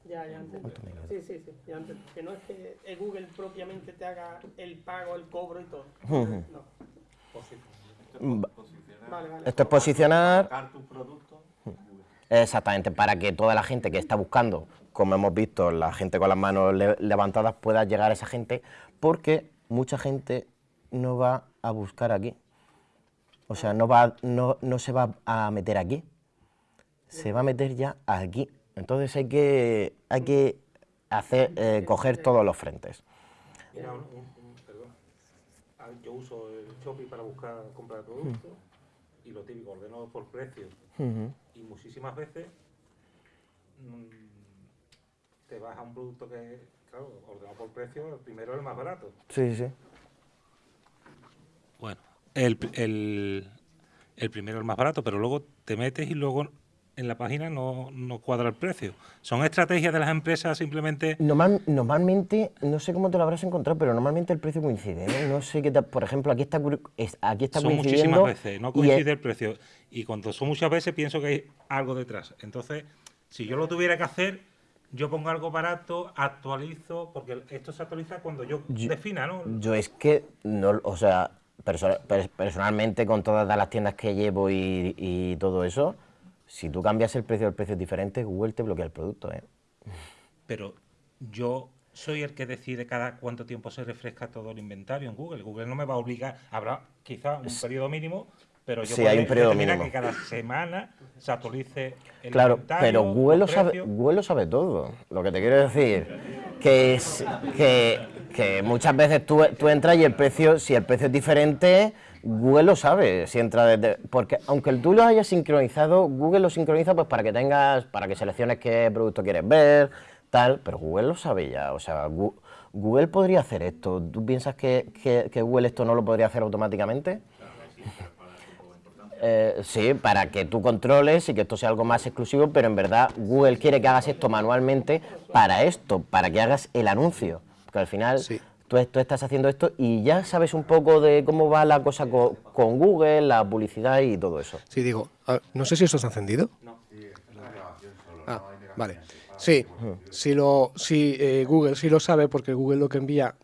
Ya, ya entendí. Sí, sí, sí, ya entendí. Que no es que el Google propiamente te haga el pago, el cobro y todo. Ujú. No. Mm, Vale, vale. Esto es posicionar... Exactamente, para que toda la gente que está buscando, como hemos visto, la gente con las manos le- levantadas pueda llegar a esa gente, porque mucha gente no va a buscar aquí. O sea, no, va, no, no se va a meter aquí, se va a meter ya aquí. Entonces hay que, hay que hacer, eh, coger todos los frentes. Mira, un- perdón. Yo uso el Shopee para buscar comprar productos y lo típico, ordeno por precio. Y muchísimas veces mm, te vas a un producto que, claro, ordenado por precio, el primero es el más barato. Sí, sí. Bueno, el, el, el primero es el más barato, pero luego te metes y luego en la página no, no cuadra el precio. Son estrategias de las empresas simplemente... Normal- normalmente, no sé cómo te lo habrás encontrado, pero normalmente el precio coincide. ¿eh? No sé qué tal- por ejemplo, aquí está, aquí está son coincidiendo. muchísimas veces, no coincide es- el precio. Y cuando son muchas veces pienso que hay algo detrás. Entonces, si yo lo tuviera que hacer, yo pongo algo barato, actualizo, porque esto se actualiza cuando yo, Yo- defina, ¿no? Yo es que, no, o sea, perso- per- personalmente con todas las tiendas que llevo y, y todo eso, si tú cambias el precio, el precio es diferente, Google te bloquea el producto, ¿eh? Pero yo soy el que decide cada cuánto tiempo se refresca todo el inventario en Google. Google no me va a obligar, habrá quizá un periodo mínimo, pero yo Sí, hay un podré periodo determinar mínimo. que cada semana se actualice el Claro, inventario, pero Google lo, sabe, precios. Google lo sabe todo. Lo que te quiero decir, que, es, que, que muchas veces tú, tú entras y el precio, si el precio es diferente, Google lo sabe. Si entra desde, porque aunque tú lo hayas sincronizado, Google lo sincroniza pues para que tengas, para que selecciones qué producto quieres ver, tal, pero Google lo sabe ya. O sea, Google podría hacer esto. ¿Tú piensas que, que- que Google esto no lo podría hacer automáticamente? Eh, sí, para que tú controles y que esto sea algo más exclusivo, pero en verdad Google quiere que hagas esto manualmente para esto, para que hagas el anuncio. Porque al final tú, tú estás haciendo esto y ya sabes un poco de cómo va la cosa co- con, Google, la publicidad y todo eso. Sí, digo, no sé si esto está encendido. Ah, vale. Sí, si, lo, si eh, Google sí lo sabe, porque Google lo que envía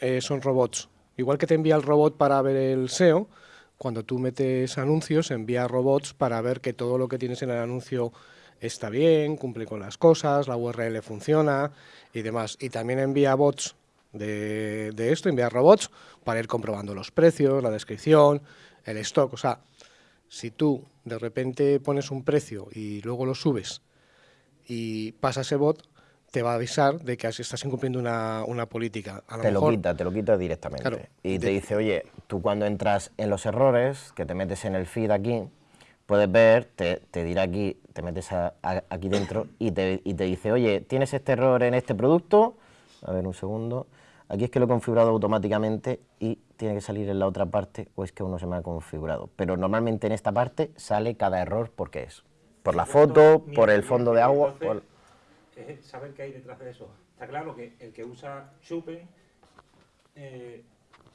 eh, son robots. Igual que te envía el robot para ver el SEO, cuando tú metes anuncios, envía robots para ver que todo lo que tienes en el anuncio está bien, cumple con las cosas, la URL funciona y demás. Y también envía bots de, de esto, envía robots para ir comprobando los precios, la descripción, el stock. O sea, si tú de repente pones un precio y luego lo subes y pasa ese bot, te va a avisar de que estás incumpliendo una, una política. A lo Te lo quita, te lo quita directamente. Claro, y te dice, oye, tú cuando entras en los errores, que te metes en el feed aquí, puedes ver, te, te dirá aquí, te metes a- a- aquí dentro y te, y te dice, oye, tienes este error en este producto, a ver un segundo, aquí es que lo he configurado automáticamente y tiene que salir en la otra parte o es que uno se me ha configurado. Pero normalmente en esta parte sale cada error porque es. Por la foto, por el fondo de agua, por... es saber qué hay detrás de eso. Está claro que el que usa Chupen eh,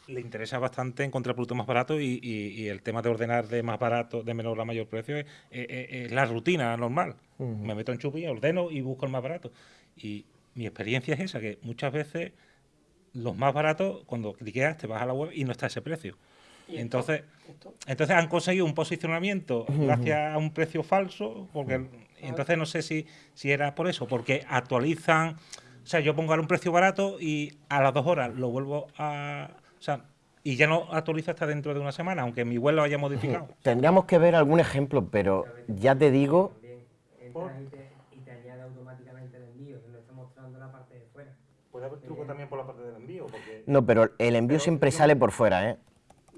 le interesa bastante encontrar productos más baratos y, y- y el tema de ordenar de más barato, de menor a mayor precio es, es- es- es la rutina normal. Me meto en Chupen, ordeno y busco el más barato. Y mi experiencia es esa, que muchas veces los más baratos, cuando cliqueas, te vas a la web y no está ese precio. Esto- Entonces, esto- entonces han conseguido un posicionamiento gracias a un precio falso, porque entonces no sé si, si era por eso, porque actualizan, sea, yo pongo ahora un precio barato y a las dos horas lo vuelvo a... O sea, y ya no actualiza hasta dentro de una semana, aunque mi web lo haya modificado. Tendríamos que ver algún ejemplo, pero ya te digo y te, y te añade automáticamente el envío, que no está mostrando la parte de fuera. Puede haber truco también por la parte del envío, porque... No, pero el envío siempre sale por fuera, ¿eh?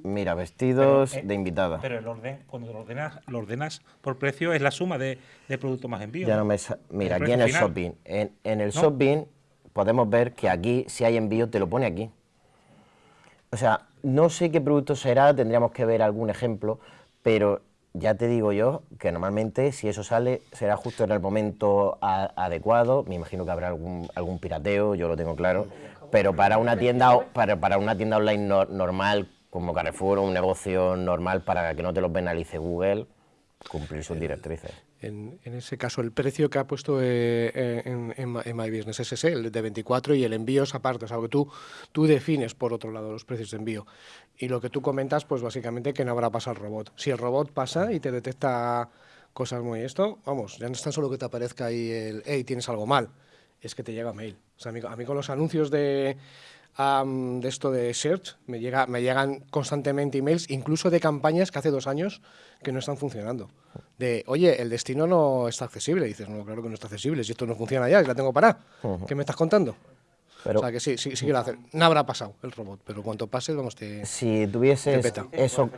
Mira, vestidos Pero, eh, de invitada. Pero el orden, cuando lo ordenas, lo ordenas por precio es la suma de, de producto más envío. Ya no me Mira, El aquí en el final. shopping. En, en el ¿No? shopping podemos ver que aquí, si hay envío, te lo pone aquí. O sea, no sé qué producto será, tendríamos que ver algún ejemplo, pero ya te digo yo que normalmente si eso sale será justo en el momento a- adecuado. Me imagino que habrá algún, algún pirateo, yo lo tengo claro. Pero para una tienda, o- para, para una tienda online no- normal, como Carrefour o un negocio normal para que no te lo penalice Google, cumplir sus directrices. En, en ese caso, el precio que ha puesto eh, eh, en, en en My Business es ese, el de 24, y el envío es aparte, es algo que tú, tú defines, por otro lado, los precios de envío. Y lo que tú comentas, pues básicamente que no habrá pasado el robot. Si el robot pasa y te detecta cosas muy esto, vamos, ya no es tan solo que te aparezca ahí el, hey, tienes algo mal, es que te llega mail. O sea, a mí, a mí con los anuncios de, am, de esto de Search, me, llega, me llegan constantemente emails, incluso de campañas que hace dos años que no están funcionando. De, oye, el destino no está accesible. Y dices, no, claro que no está accesible, si esto no funciona ya, la tengo parada. ¿Qué me estás contando? Pero- o sea, que sí, sí, sí que lo hace. No habrá pasado el robot, pero cuanto pase, vamos, te, Si te tuvieses peta. eso,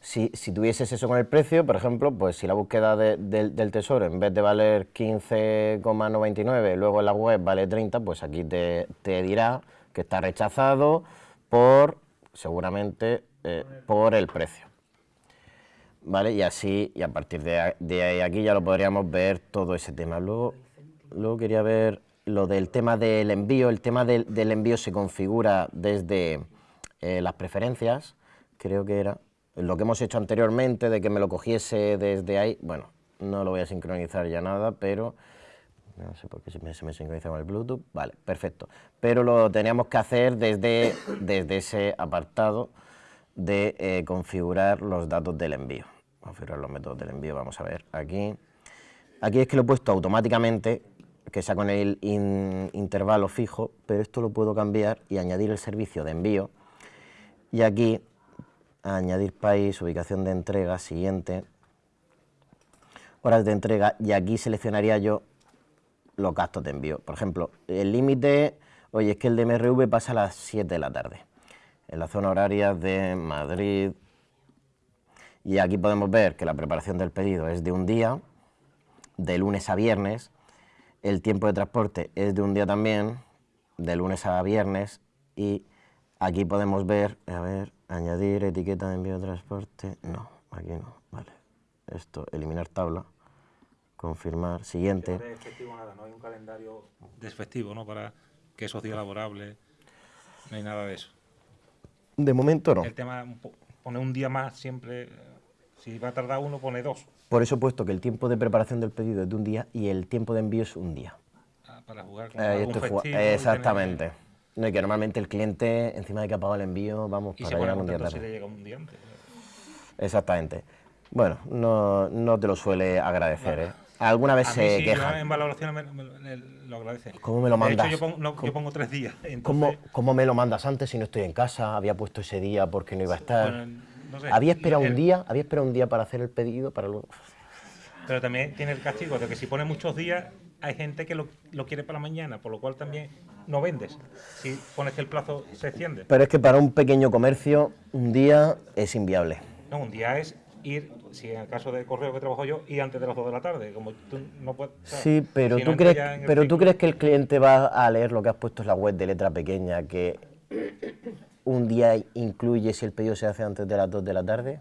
si, si tuvieses eso con el precio, por ejemplo, pues si la búsqueda de- del- del tesoro en vez de valer 15,99, luego en la web vale 30, pues aquí te, te dirá que está rechazado por, seguramente, eh, por el precio. ¿Vale? Y así, y a partir de, de ahí aquí ya lo podríamos ver todo ese tema. Luego, luego quería ver lo del tema del envío. El tema del, envío se configura desde eh, las preferencias, creo que era. Lo que hemos hecho anteriormente, de que me lo cogiese desde ahí, bueno, no lo voy a sincronizar ya nada, pero no sé por qué se me, se me sincroniza con el Bluetooth. Vale, perfecto. Pero lo teníamos que hacer desde, desde ese apartado de eh, configurar los datos del envío. Configurar los métodos del envío, vamos a ver aquí. Aquí es que lo he puesto automáticamente, que sea con el in- intervalo fijo, pero esto lo puedo cambiar y añadir el servicio de envío. Y aquí, añadir país, ubicación de entrega, siguiente, horas de entrega, y aquí seleccionaría yo los gastos de envío. Por ejemplo, el límite, oye, es que el de MRV pasa a las 7 de la tarde, en la zona horaria de Madrid. Y aquí podemos ver que la preparación del pedido es de un día, de lunes a viernes. El tiempo de transporte es de un día también, de lunes a viernes. Y aquí podemos ver, a ver, añadir etiqueta de envío de transporte. No, aquí no, vale. Esto, eliminar tabla, confirmar, siguiente. Nada, no hay un calendario de festivo, ¿no? Para que esos días laborables, no hay nada de eso. De momento no. El tema, pone un día más siempre, si va a tardar uno, pone dos, Por eso he puesto que el tiempo de preparación del pedido es de un día y el tiempo de envío es un día. ah, para jugar con Eh, algún festivo tener- Exactamente. No, y que normalmente el cliente, encima de que ha pagado el envío, vamos, Y para llegar un día contento si tarde. le llega un día antes. Exactamente. Bueno, no, no te lo suele agradecer, ¿eh? Alguna vez A mí se sí, yo en valoraciones me, me- me- lo agradece. ¿Cómo me lo De mandas? hecho, yo pongo, no, yo pongo tres días. entonces, ¿Cómo, cómo me lo mandas antes si no estoy en casa? Había puesto ese día porque no iba a estar. Bueno, no sé. había esperado un día, había esperado un día para hacer el pedido, para luego. Pero también tiene el castigo de que si pone muchos días, hay gente que lo, lo quiere para mañana, por lo cual también no vendes. Si pones que el plazo se extiende. Pero es que para un pequeño comercio, un día es inviable. No, un día es ir, si en el caso del correo que trabajo yo, ir antes de las 2 de la tarde. Como tú no puedes. o sea, Sí, pero, si tú crees, pero tú crees que el cliente va a leer lo que has puesto en la web de letra pequeña, que un día incluye si el pedido se hace antes de las 2 de la tarde.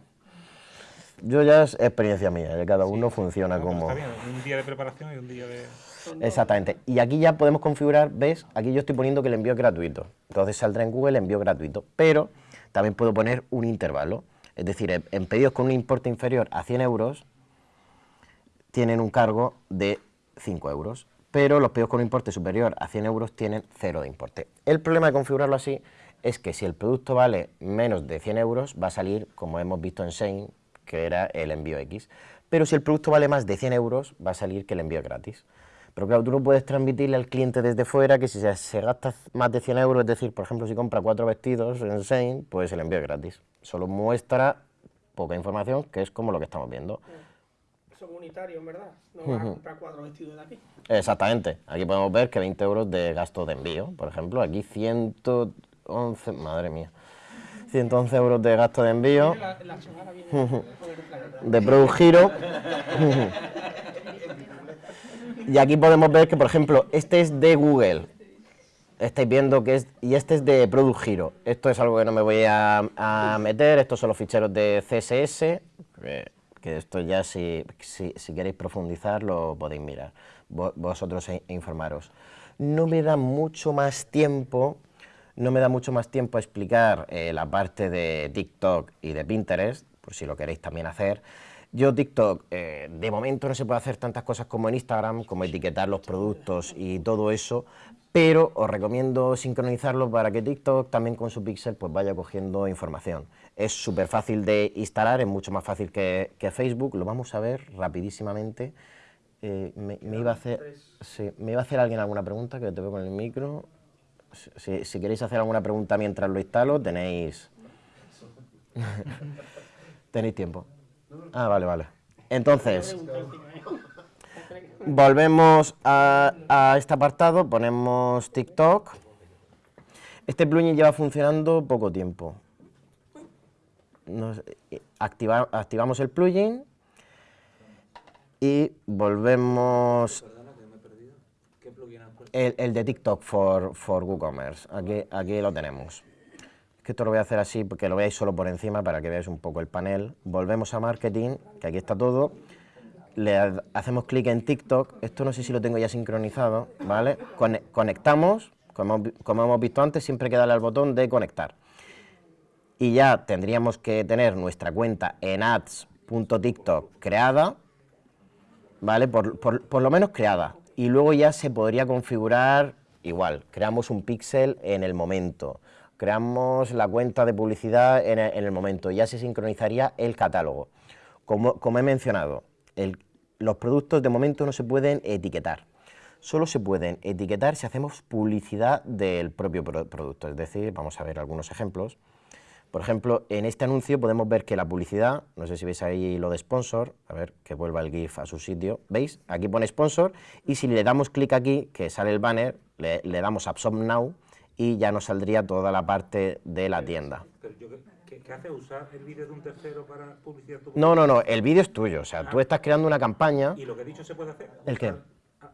Yo ya es experiencia mía, cada uno funciona No, como... Está bien, un día de preparación y un día de. Exactamente. Y aquí ya podemos configurar, ¿ves? Aquí yo estoy poniendo que el envío es gratuito. Entonces saldrá en Google envío gratuito. Pero también puedo poner un intervalo. Es decir, en- en pedidos con un importe inferior a 100 euros, tienen un cargo de 5 euros. Pero los pedidos con un importe superior a 100 euros tienen cero de importe. El problema de configurarlo así es que si el producto vale menos de 100 euros, va a salir, como hemos visto en Shane, que era el envío X. Pero si el producto vale más de 100 euros, va a salir que el envío es gratis. Pero claro, tú no puedes transmitirle al cliente desde fuera que si se, se gasta más de 100 euros, es decir, por ejemplo, si compra cuatro vestidos en Shein, pues el envío es gratis. Solo muestra poca información, que es como lo que estamos viendo. Son unitarios, verdad. No vas a Ujú. comprar cuatro vestidos de aquí. Exactamente. Aquí podemos ver que 20 euros de gasto de envío, por ejemplo. Aquí 111, madre mía, 111 euros de gasto de envío. De Product Hero. y aquí podemos ver que, por ejemplo, este es de Google. Estáis viendo que es, y este es de Product Hero. Esto es algo que no me voy a, a meter, estos son los ficheros de CSS, que, que esto ya si, si, si queréis profundizar lo podéis mirar, vo- vosotros e- informaros. No me da mucho más tiempo, no me da mucho más tiempo a explicar eh, la parte de TikTok y de Pinterest, por si lo queréis también hacer. Yo TikTok, eh, de momento no se puede hacer tantas cosas como en Instagram, como etiquetar los productos y todo eso, pero os recomiendo sincronizarlo para que TikTok también con su pixel pues vaya cogiendo información. Es súper fácil de instalar, es mucho más fácil que, que Facebook, lo vamos a ver rapidísimamente. Eh, me, me iba a hacer, sí, me iba a hacer alguien alguna pregunta, que te veo con el micro. Si, queréis hacer alguna pregunta mientras lo instalo, tenéis... tenéis tiempo. Ah, vale, vale. Entonces, volvemos a, este apartado, ponemos TikTok. Este plugin lleva funcionando poco tiempo. Eh, activa- activamos el plugin y volvemos... El, de TikTok for, for WooCommerce, aquí, aquí lo tenemos. Esto lo voy a hacer así porque lo veáis solo por encima para que veáis un poco el panel. Volvemos a marketing, que aquí está todo. Le ha- hacemos clic en TikTok. Esto no sé si lo tengo ya sincronizado, ¿vale? Cone- conectamos, como, como hemos visto antes, siempre hay que darle al botón de conectar. Y ya tendríamos que tener nuestra cuenta en ads.tiktok creada, ¿vale? Por- por lo menos creada. Y luego ya se podría configurar igual. Creamos un píxel en el momento. Creamos la cuenta de publicidad en el, en el momento. Ya se sincronizaría el catálogo. Como, como he mencionado, los productos de momento no se pueden etiquetar. Solo se pueden etiquetar si hacemos publicidad del propio pro- producto. Es decir, vamos a ver algunos ejemplos. Por ejemplo, en este anuncio podemos ver que la publicidad, no sé si veis ahí lo de sponsor, a ver que vuelva el GIF a su sitio, ¿veis? Aquí pone sponsor y si le damos clic aquí, que sale el banner, le, le damos Absorb Now y ya nos saldría toda la parte de la tienda. Pero yo, ¿qué, qué, hace? ¿Usar el vídeo de un tercero para publicidad? tu No, no, no, el vídeo es tuyo, o sea, tú estás creando una campaña... ¿Y lo que he dicho se puede hacer? ¿El qué?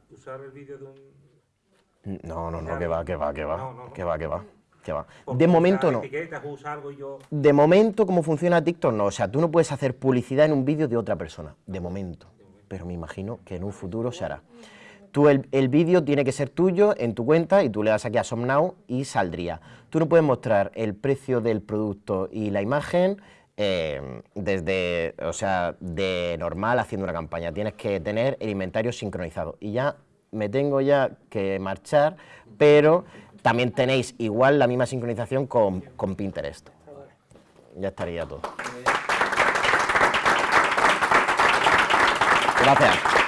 Usar- ah, el vídeo de un... No, no, no, que va, que va, que va, No, no, no. que va, que va, va. De momento no. algo yo... De momento, ¿cómo funciona TikTok? No, o sea, tú no puedes hacer publicidad en un vídeo de otra persona, de momento. Pero me imagino que en un futuro se hará. Tú el, el vídeo tiene que ser tuyo en tu cuenta y tú le das aquí a Some Now y saldría. Tú no puedes mostrar el precio del producto y la imagen eh, desde, o sea, de normal haciendo una campaña. Tienes que tener el inventario sincronizado. Y ya me tengo ya que marchar, pero también tenéis igual la misma sincronización con, con Pinterest. Ya estaría todo. Gracias.